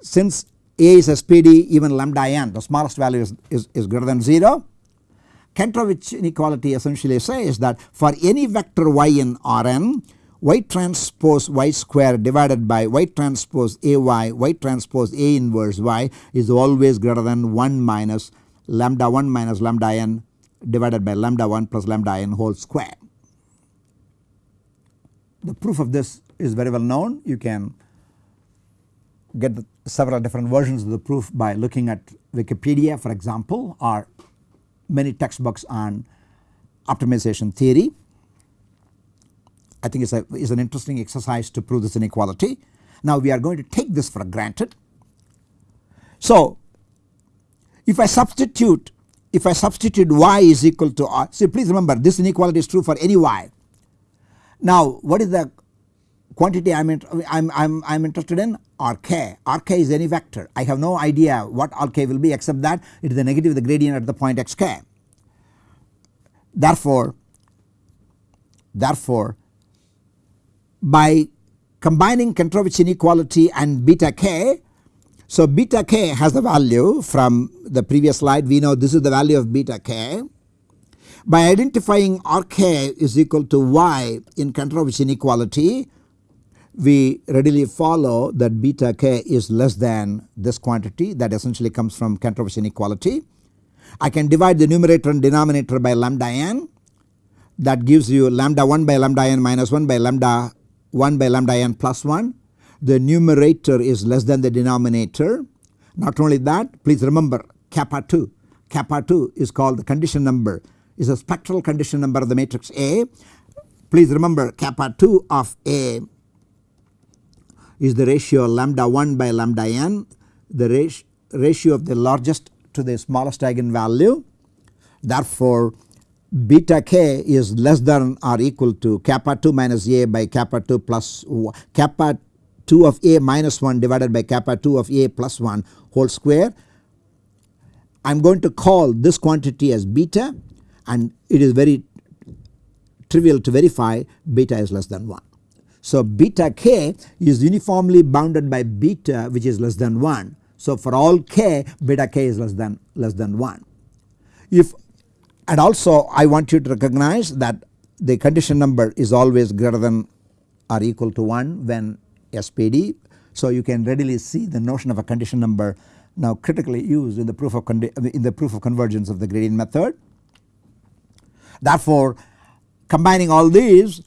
Since A is SPD even lambda n the smallest value is, is, is greater than 0 Kantorovich inequality essentially says that for any vector y in Rn y transpose y square divided by y transpose ay y transpose a inverse y is always greater than 1 minus lambda 1 minus lambda n divided by lambda 1 plus lambda n whole square. The proof of this is very well known you can get several different versions of the proof by looking at Wikipedia for example or many textbooks on optimization theory. I think it's, it's an interesting exercise to prove this inequality. Now we are going to take this for granted. So if I substitute if I substitute y is equal to r see please remember this inequality is true for any y. Now what is the quantity I am I'm, I'm, I'm interested in Rk. Rk is any vector. I have no idea what Rk will be except that it is the negative of the gradient at the point xk. Therefore, therefore by combining Kantorovich inequality and beta k so beta k has the value from the previous slide we know this is the value of beta k. By identifying Rk is equal to y in Kantorovich inequality we readily follow that beta k is less than this quantity that essentially comes from Kantorovich inequality. I can divide the numerator and denominator by lambda n that gives you lambda 1 by lambda n minus 1 by lambda 1 by lambda n plus 1. The numerator is less than the denominator. Not only that please remember kappa 2. Kappa 2 is called the condition number is a spectral condition number of the matrix A. Please remember kappa 2 of A is the ratio lambda 1 by lambda n the ratio of the largest to the smallest eigenvalue. Therefore beta k is less than or equal to kappa 2 minus a by kappa 2 plus kappa 2 of a minus 1 divided by kappa 2 of a plus 1 whole square. I am going to call this quantity as beta and it is very trivial to verify beta is less than 1. So beta k is uniformly bounded by beta which is less than 1. So for all k beta k is less than less than 1. If and also I want you to recognize that the condition number is always greater than or equal to 1 when SPD. So you can readily see the notion of a condition number now critically used in the proof of in the proof of convergence of the gradient method. Therefore combining all these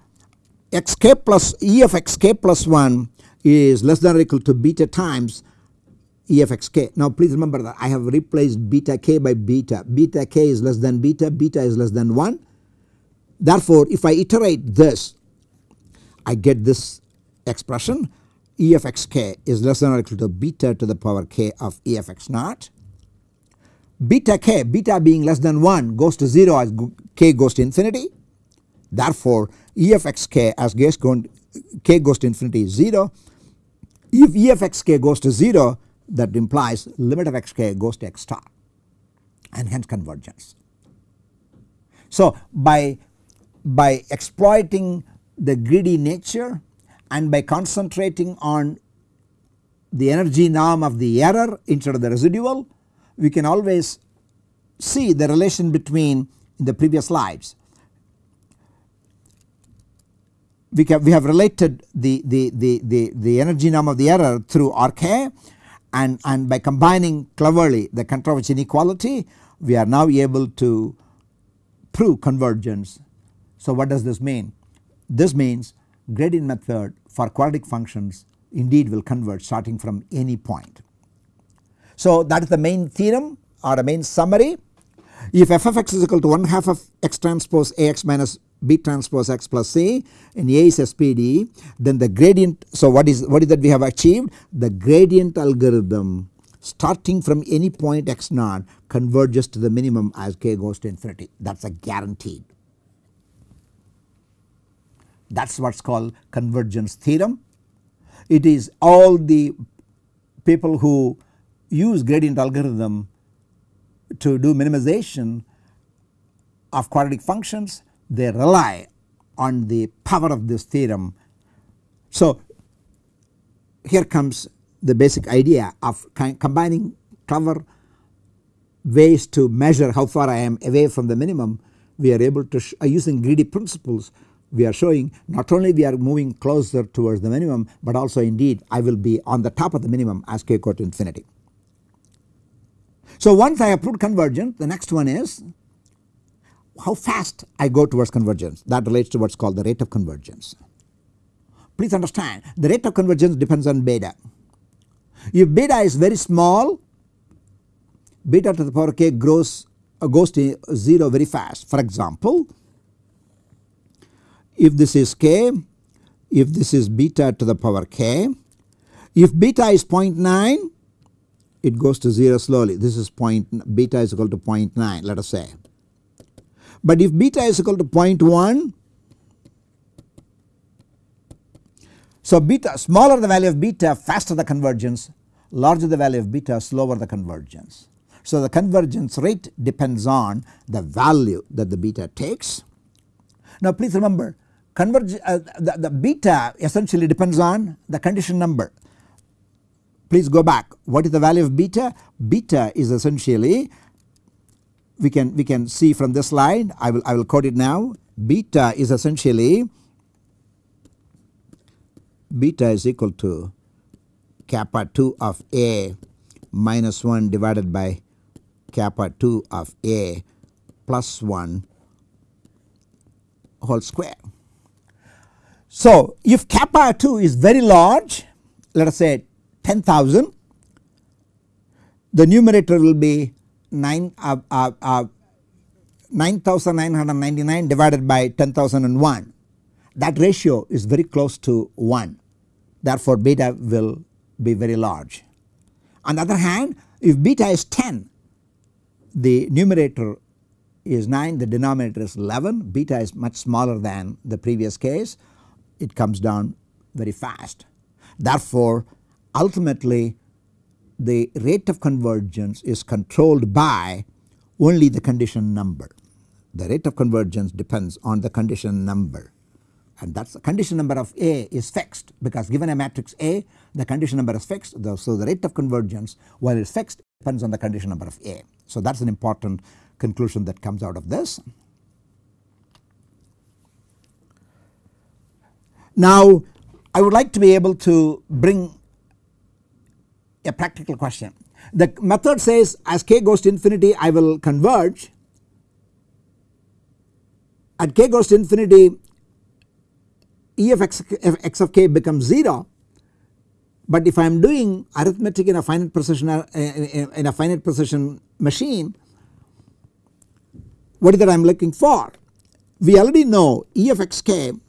xk plus e of xk plus 1 is less than or equal to beta times e of xk. Now please remember that I have replaced beta k by beta. Beta k is less than beta, beta is less than 1. Therefore if I iterate this I get this expression e of xk is less than or equal to beta to the power k of e of x naught. beta k beta being less than 1 goes to 0 as k goes to infinity. Therefore, E of x k as k goes to infinity is 0. If E of x k goes to 0 that implies limit of x k goes to x star and hence convergence. So by, by exploiting the greedy nature and by concentrating on the energy norm of the error instead of the residual we can always see the relation between in the previous slides. We, can, we have related the, the, the, the, the energy norm of the error through RK and, and by combining cleverly the Kantorovich inequality we are now able to prove convergence. So what does this mean? This means gradient method for quadratic functions indeed will converge starting from any point. So that is the main theorem or a main summary. If f of x is equal to 1 half of x transpose Ax minus B transpose x plus C and A is SPD then the gradient so what is what is that we have achieved the gradient algorithm starting from any point x naught converges to the minimum as k goes to infinity that is a guaranteed. That is what is called convergence theorem. It is all the people who use gradient algorithm to do minimization of quadratic functions they rely on the power of this theorem. So here comes the basic idea of combining clever ways to measure how far I am away from the minimum we are able to uh, using greedy principles we are showing not only we are moving closer towards the minimum but also indeed I will be on the top of the minimum as k go to infinity. So once I have proved convergence the next one is how fast I go towards convergence that relates to what is called the rate of convergence. Please understand the rate of convergence depends on beta if beta is very small beta to the power k grows uh, goes to 0 very fast. For example, if this is k, if this is beta to the power k, if beta is 0.9 it goes to 0 slowly this is point beta is equal to 0.9 let us say. But if beta is equal to 0.1 So beta smaller the value of beta faster the convergence larger the value of beta slower the convergence. So the convergence rate depends on the value that the beta takes. Now please remember converge uh, the, the beta essentially depends on the condition number. Please go back what is the value of beta? Beta is essentially we can we can see from this slide I will I will code it now beta is essentially beta is equal to kappa 2 of A minus 1 divided by kappa 2 of A plus 1 whole square. So if kappa 2 is very large let us say 10,000 the numerator will be 9 uh, uh, uh, 9999 divided by 10,001 that ratio is very close to 1 therefore beta will be very large. On the other hand if beta is 10 the numerator is 9 the denominator is 11 beta is much smaller than the previous case it comes down very fast. Therefore ultimately the rate of convergence is controlled by only the condition number. The rate of convergence depends on the condition number and that is the condition number of A is fixed because given a matrix A the condition number is fixed so the rate of convergence while it is fixed depends on the condition number of A. So that is an important conclusion that comes out of this. Now I would like to be able to bring a practical question. The method says as k goes to infinity I will converge at k goes to infinity E of x, of k becomes 0 but if I am doing arithmetic in a finite precision uh, in a finite precision machine what is that I am looking for? We already know E of xk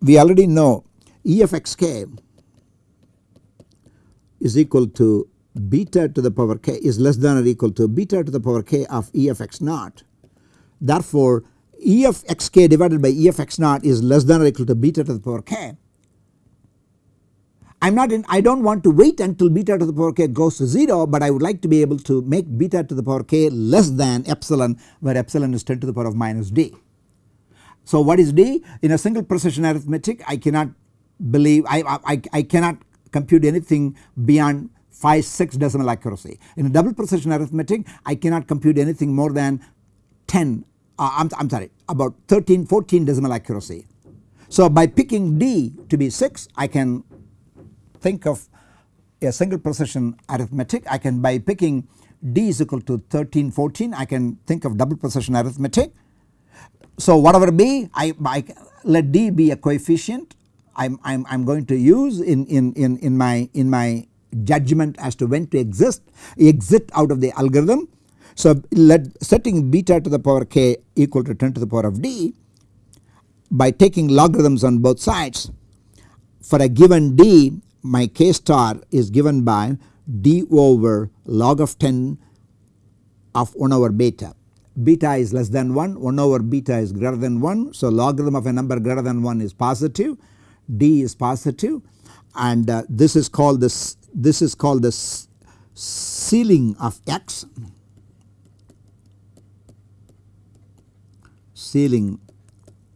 we already know E of xk is equal to beta to the power k is less than or equal to beta to the power k of E of x naught. Therefore, E of xk divided by E of x naught is less than or equal to beta to the power k. I am not in I do not want to wait until beta to the power k goes to 0 but I would like to be able to make beta to the power k less than epsilon where epsilon is 10 to the power of minus d. So what is d? In a single precision arithmetic I cannot believe I, I, I cannot compute anything beyond 5 6 decimal accuracy. In a double precision arithmetic I cannot compute anything more than 10 uh, I am sorry about 13 14 decimal accuracy. So by picking d to be 6 I can think of a single precision arithmetic I can by picking d is equal to 13 14 I can think of double precision arithmetic. So whatever be I, I let d be a coefficient I'm, I'm, I'm going to use in, in, in, in my in my judgment as to when to exist exit out of the algorithm. So let setting beta to the power k equal to 10 to the power of d by taking logarithms on both sides for a given d my k star is given by d over log of 10 of 1 over beta. Beta is less than 1, 1 over beta is greater than 1. So logarithm of a number greater than 1 is positive, d is positive and uh, this is called this this is called the ceiling of x ceiling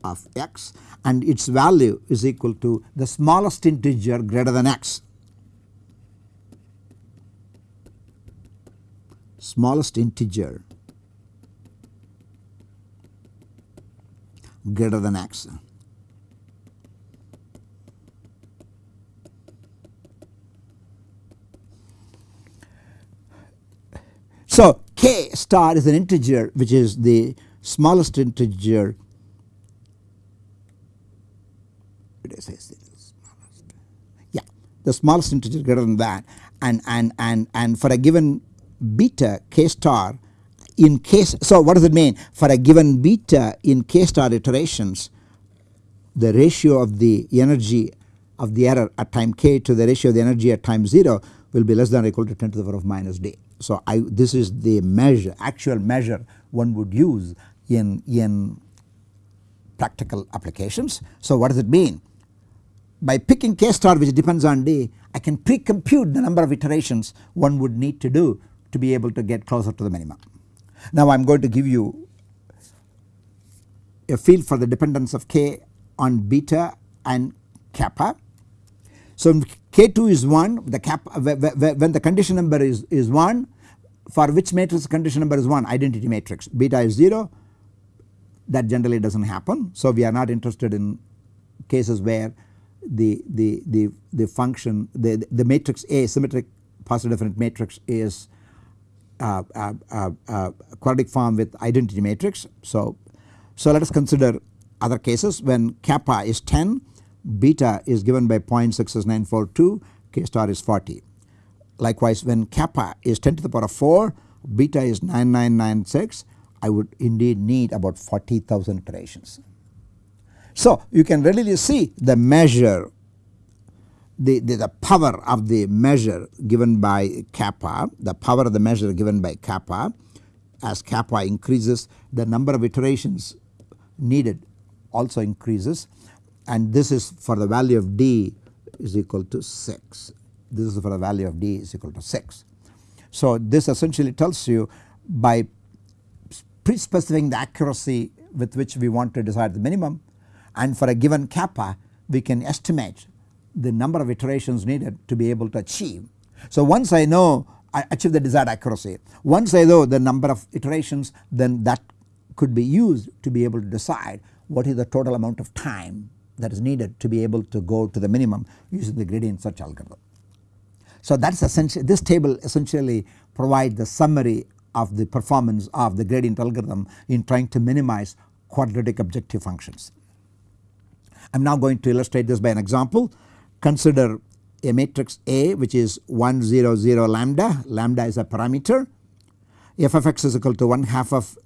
of x and its value is equal to the smallest integer greater than x. Smallest integer greater than x. So k star is an integer which is the smallest integer. Yeah the smallest integer greater than that. And and and and for a given beta k star in case so what does it mean? For a given beta in k star iterations the ratio of the energy of the error at time k to the ratio of the energy at time 0 will be less than or equal to 10 to the power of minus d. So I this is the measure actual measure one would use in in practical applications. So what does it mean? by picking k star which depends on d I can pre-compute the number of iterations one would need to do to be able to get closer to the minimum. Now I am going to give you a field for the dependence of k on beta and kappa. So k2 is 1 the kappa when the condition number is, is 1 for which matrix condition number is 1 identity matrix beta is 0 that generally does not happen. So we are not interested in cases where the, the, the, the function the, the matrix A symmetric positive definite matrix is uh, uh, uh, uh, quadratic form with identity matrix. So, so let us consider other cases when kappa is 10 beta is given by 0.66942 k star is 40. Likewise when kappa is 10 to the power of 4 beta is 9996 I would indeed need about 40,000 iterations. So you can readily see the measure the, the, the, power of the measure given by kappa, the power of the measure given by kappa as kappa increases the number of iterations needed also increases and this is for the value of d is equal to 6. This is for the value of d is equal to 6. So this essentially tells you by pre-specifying the accuracy with which we want to decide the minimum and for a given kappa we can estimate the number of iterations needed to be able to achieve. So once I know I achieve the desired accuracy once I know the number of iterations then that could be used to be able to decide what is the total amount of time that is needed to be able to go to the minimum using the gradient search algorithm. So that is essentially this table essentially provides the summary of the performance of the gradient algorithm in trying to minimize quadratic objective functions. I am now going to illustrate this by an example. Consider a matrix A which is 1 0 0 lambda, lambda is a parameter f of x is equal to 1 half of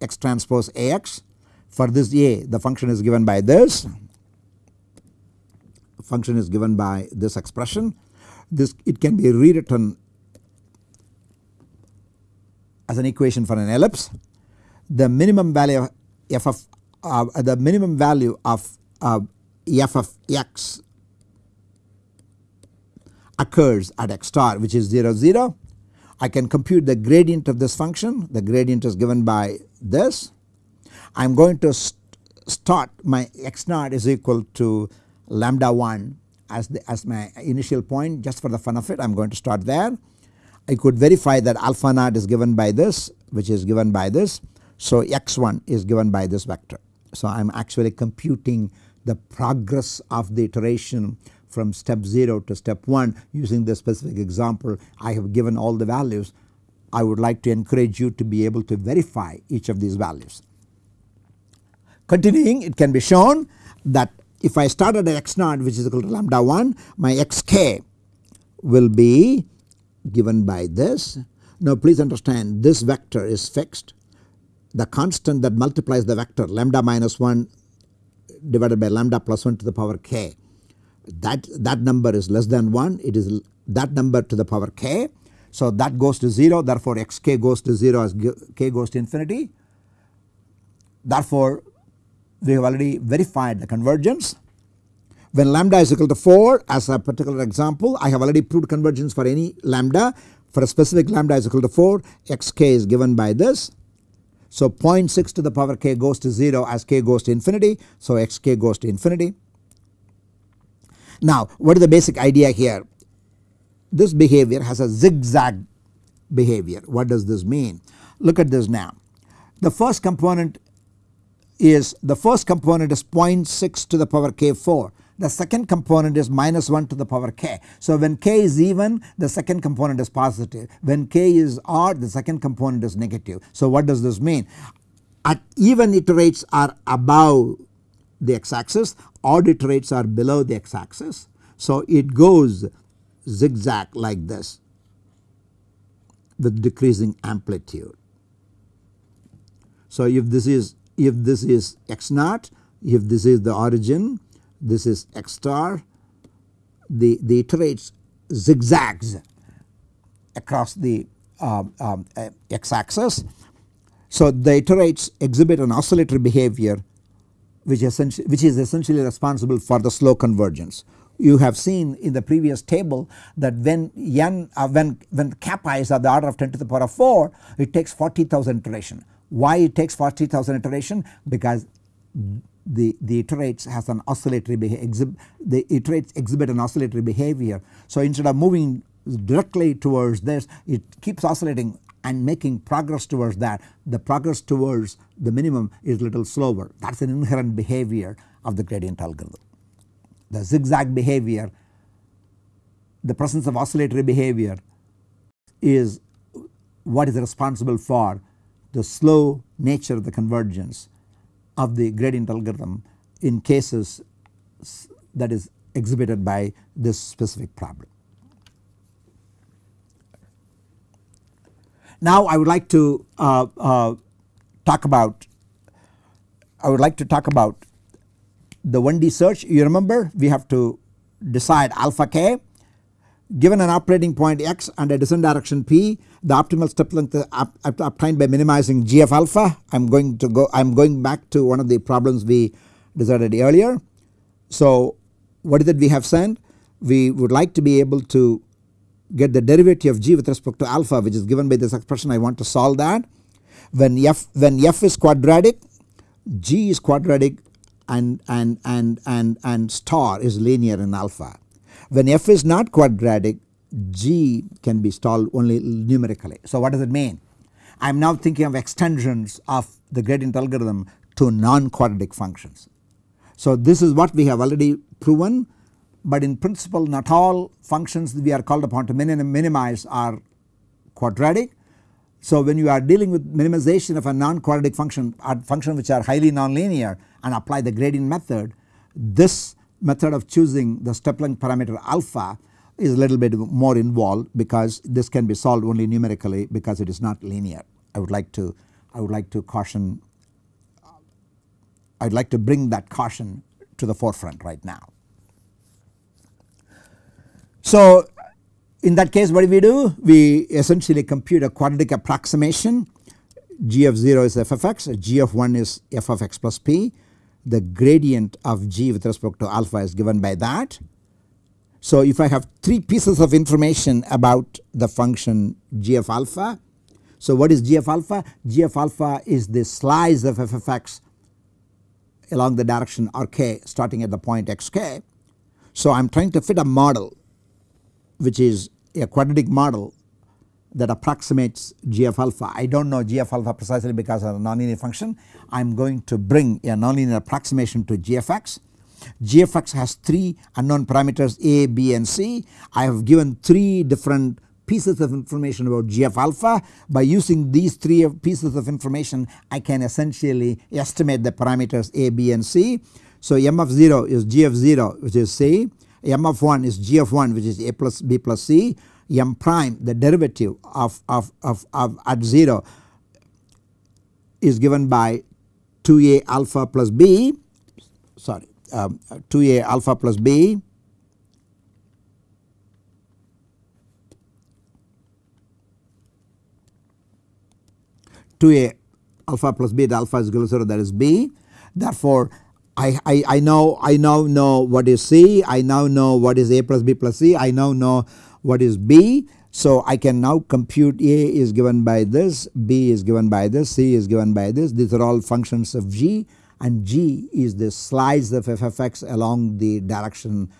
x transpose Ax. For this A the function is given by this function is given by this expression. This it can be rewritten as an equation for an ellipse. The minimum value of f of uh, the minimum value of uh, f of x occurs at x star which is 0 0. I can compute the gradient of this function the gradient is given by this. I am going to st start my x naught is equal to lambda 1 as, the, as my initial point just for the fun of it I am going to start there. I could verify that alpha naught is given by this which is given by this. So x1 is given by this vector. So I am actually computing the progress of the iteration from step 0 to step 1 using this specific example I have given all the values. I would like to encourage you to be able to verify each of these values. Continuing it can be shown that if I start at x naught which is equal to lambda 1 my xk will be given by this. Now please understand this vector is fixed the constant that multiplies the vector lambda minus 1 divided by lambda plus 1 to the power k that, that number is less than 1 it is that number to the power k. So that goes to 0 therefore xk goes to 0 as k goes to infinity. Therefore we have already verified the convergence. When lambda is equal to 4 as a particular example I have already proved convergence for any lambda for a specific lambda is equal to 4 xk is given by this. So 0.6 to the power k goes to 0 as k goes to infinity so xk goes to infinity. Now what is the basic idea here? This behavior has a zigzag behavior. What does this mean? Look at this now. The first component is the first component is 0.6 to the power k4. The second component is minus 1 to the power k. So when k is even the second component is positive. When k is odd the second component is negative. So what does this mean? At even iterates are above the x axis odd iterates are below the x axis. So it goes zigzag like this with decreasing amplitude. So if this is if this is x naught if this is the origin this is x star the, the iterates zigzags across the um, um, x axis. So the iterates exhibit an oscillatory behavior which, which is essentially responsible for the slow convergence. You have seen in the previous table that when n uh, when when kappa is of the order of 10 to the power of 4 it takes 40,000 iteration. Why it takes 40,000 iteration? Because the, the iterates has an oscillatory behavior the iterates exhibit an oscillatory behavior. So instead of moving directly towards this it keeps oscillating and making progress towards that the progress towards the minimum is little slower that is an inherent behavior of the gradient algorithm. The zigzag behavior the presence of oscillatory behavior is what is responsible for the slow nature of the convergence of the gradient algorithm in cases that is exhibited by this specific problem. Now I would like to uh, uh, talk about I would like to talk about the 1D search you remember we have to decide alpha k given an operating point x and a descent direction p the optimal step length obtained by minimizing g of alpha I am going to go I am going back to one of the problems we decided earlier. So what is it we have said we would like to be able to get the derivative of g with respect to alpha which is given by this expression I want to solve that. When f when f is quadratic g is quadratic and and and and and star is linear in alpha. When f is not quadratic g can be solved only numerically. So what does it mean? I am now thinking of extensions of the gradient algorithm to non quadratic functions. So this is what we have already proven but in principle not all functions we are called upon to minimize are quadratic. So when you are dealing with minimization of a non-quadratic function or function which are highly nonlinear and apply the gradient method this method of choosing the step length parameter alpha is a little bit more involved because this can be solved only numerically because it is not linear. I would like to I would like to caution I would like to bring that caution to the forefront right now. So in that case what do we do? We essentially compute a quadratic approximation g of 0 is f of x, g of 1 is f of x plus p. The gradient of g with respect to alpha is given by that. So if I have 3 pieces of information about the function g of alpha. So what is g of alpha? g of alpha is the slice of f of x along the direction rk starting at the point xk. So I am trying to fit a model which is a quadratic model that approximates g of alpha. I do not know g of alpha precisely because of a nonlinear function. I am going to bring a nonlinear approximation to g of x. g of x has 3 unknown parameters a, b and c. I have given 3 different pieces of information about g of alpha. By using these 3 pieces of information I can essentially estimate the parameters a, b and c. So m of 0 is g of 0 which is c, m of 1 is g of 1 which is a plus b plus c, m prime the derivative of, of, of, of at 0 is given by 2a alpha plus b sorry um, 2a alpha plus b Two a alpha plus b the alpha is equal to 0 that is b. Therefore I, I, I know I now know what is C I now know what is a plus b plus c I now know what is B. So I can now compute A is given by this, B is given by this, C is given by this. These are all functions of G and G is the slice of f along the direction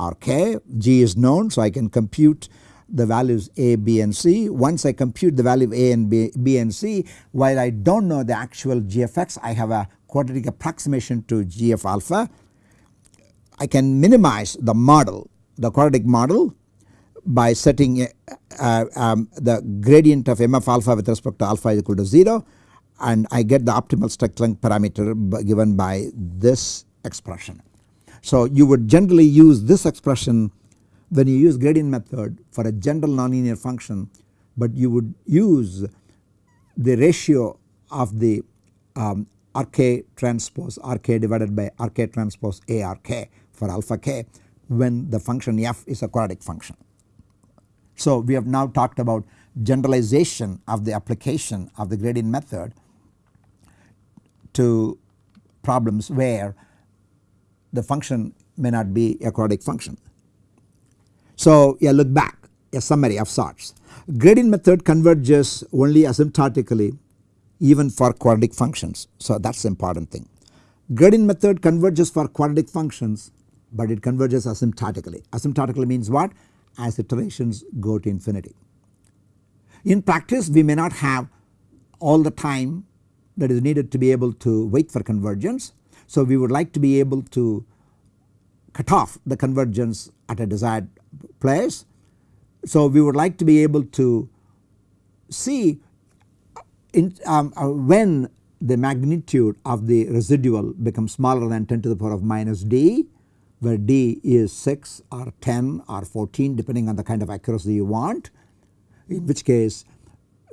Rk. G is known so I can compute the values A, B and C. Once I compute the value of A and B, B and C while I do not know the actual G of x I have a quadratic approximation to G of alpha. I can minimize the model the quadratic model by setting uh, um, the gradient of m of alpha with respect to alpha is equal to 0 and I get the optimal step length parameter given by this expression. So you would generally use this expression when you use gradient method for a general nonlinear function but you would use the ratio of the um, RK transpose RK divided by RK transpose ARK for alpha k when the function f is a quadratic function. So we have now talked about generalization of the application of the gradient method to problems where the function may not be a quadratic function. So yeah look back a summary of sorts. Gradient method converges only asymptotically even for quadratic functions. So that is the important thing. Gradient method converges for quadratic functions but it converges asymptotically. Asymptotically means what? As iterations go to infinity. In practice we may not have all the time that is needed to be able to wait for convergence. So we would like to be able to cut off the convergence at a desired place. So we would like to be able to see in, um, uh, when the magnitude of the residual becomes smaller than 10 to the power of minus d where d is 6 or 10 or 14 depending on the kind of accuracy you want. In which case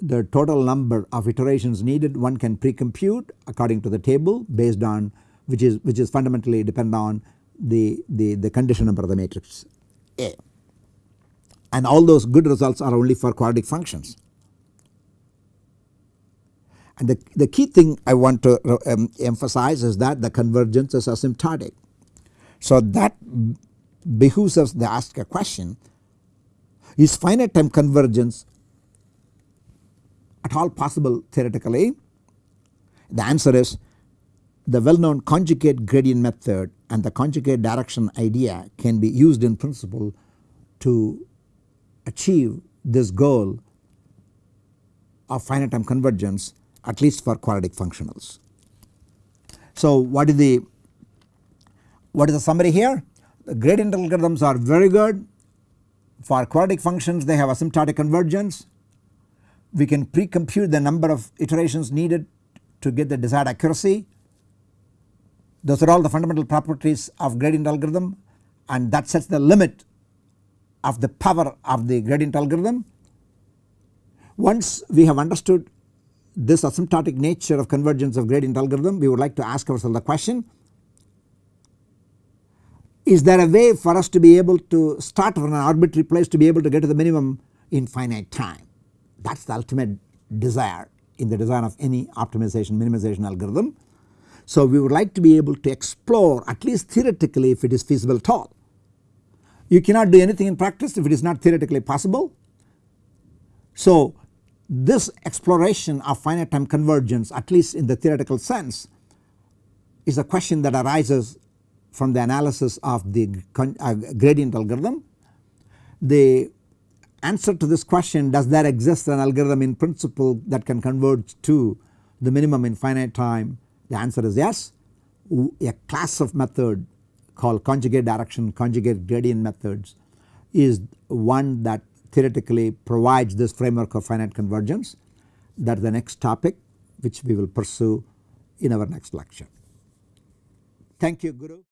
the total number of iterations needed one can pre-compute according to the table based on which is which is fundamentally depend on the, the, the condition number of the matrix A. And all those good results are only for quadratic functions. And the, the key thing I want to um, emphasize is that the convergence is asymptotic so that behooves us to ask a question is finite time convergence at all possible theoretically? The answer is the well known conjugate gradient method and the conjugate direction idea can be used in principle to achieve this goal of finite time convergence at least for quadratic functionals. So what is the what is the summary here? The gradient algorithms are very good for quadratic functions they have asymptotic convergence. We can pre-compute the number of iterations needed to get the desired accuracy. Those are all the fundamental properties of gradient algorithm and that sets the limit of the power of the gradient algorithm. Once we have understood this asymptotic nature of convergence of gradient algorithm we would like to ask ourselves the question is there a way for us to be able to start from an arbitrary place to be able to get to the minimum in finite time. That is the ultimate desire in the design of any optimization minimization algorithm. So we would like to be able to explore at least theoretically if it is feasible at all. You cannot do anything in practice if it is not theoretically possible. So this exploration of finite time convergence at least in the theoretical sense is a question that arises from the analysis of the uh, gradient algorithm. The answer to this question does there exist an algorithm in principle that can converge to the minimum in finite time the answer is yes. A class of method called conjugate direction conjugate gradient methods is one that theoretically provides this framework of finite convergence that is the next topic which we will pursue in our next lecture. Thank you Guru.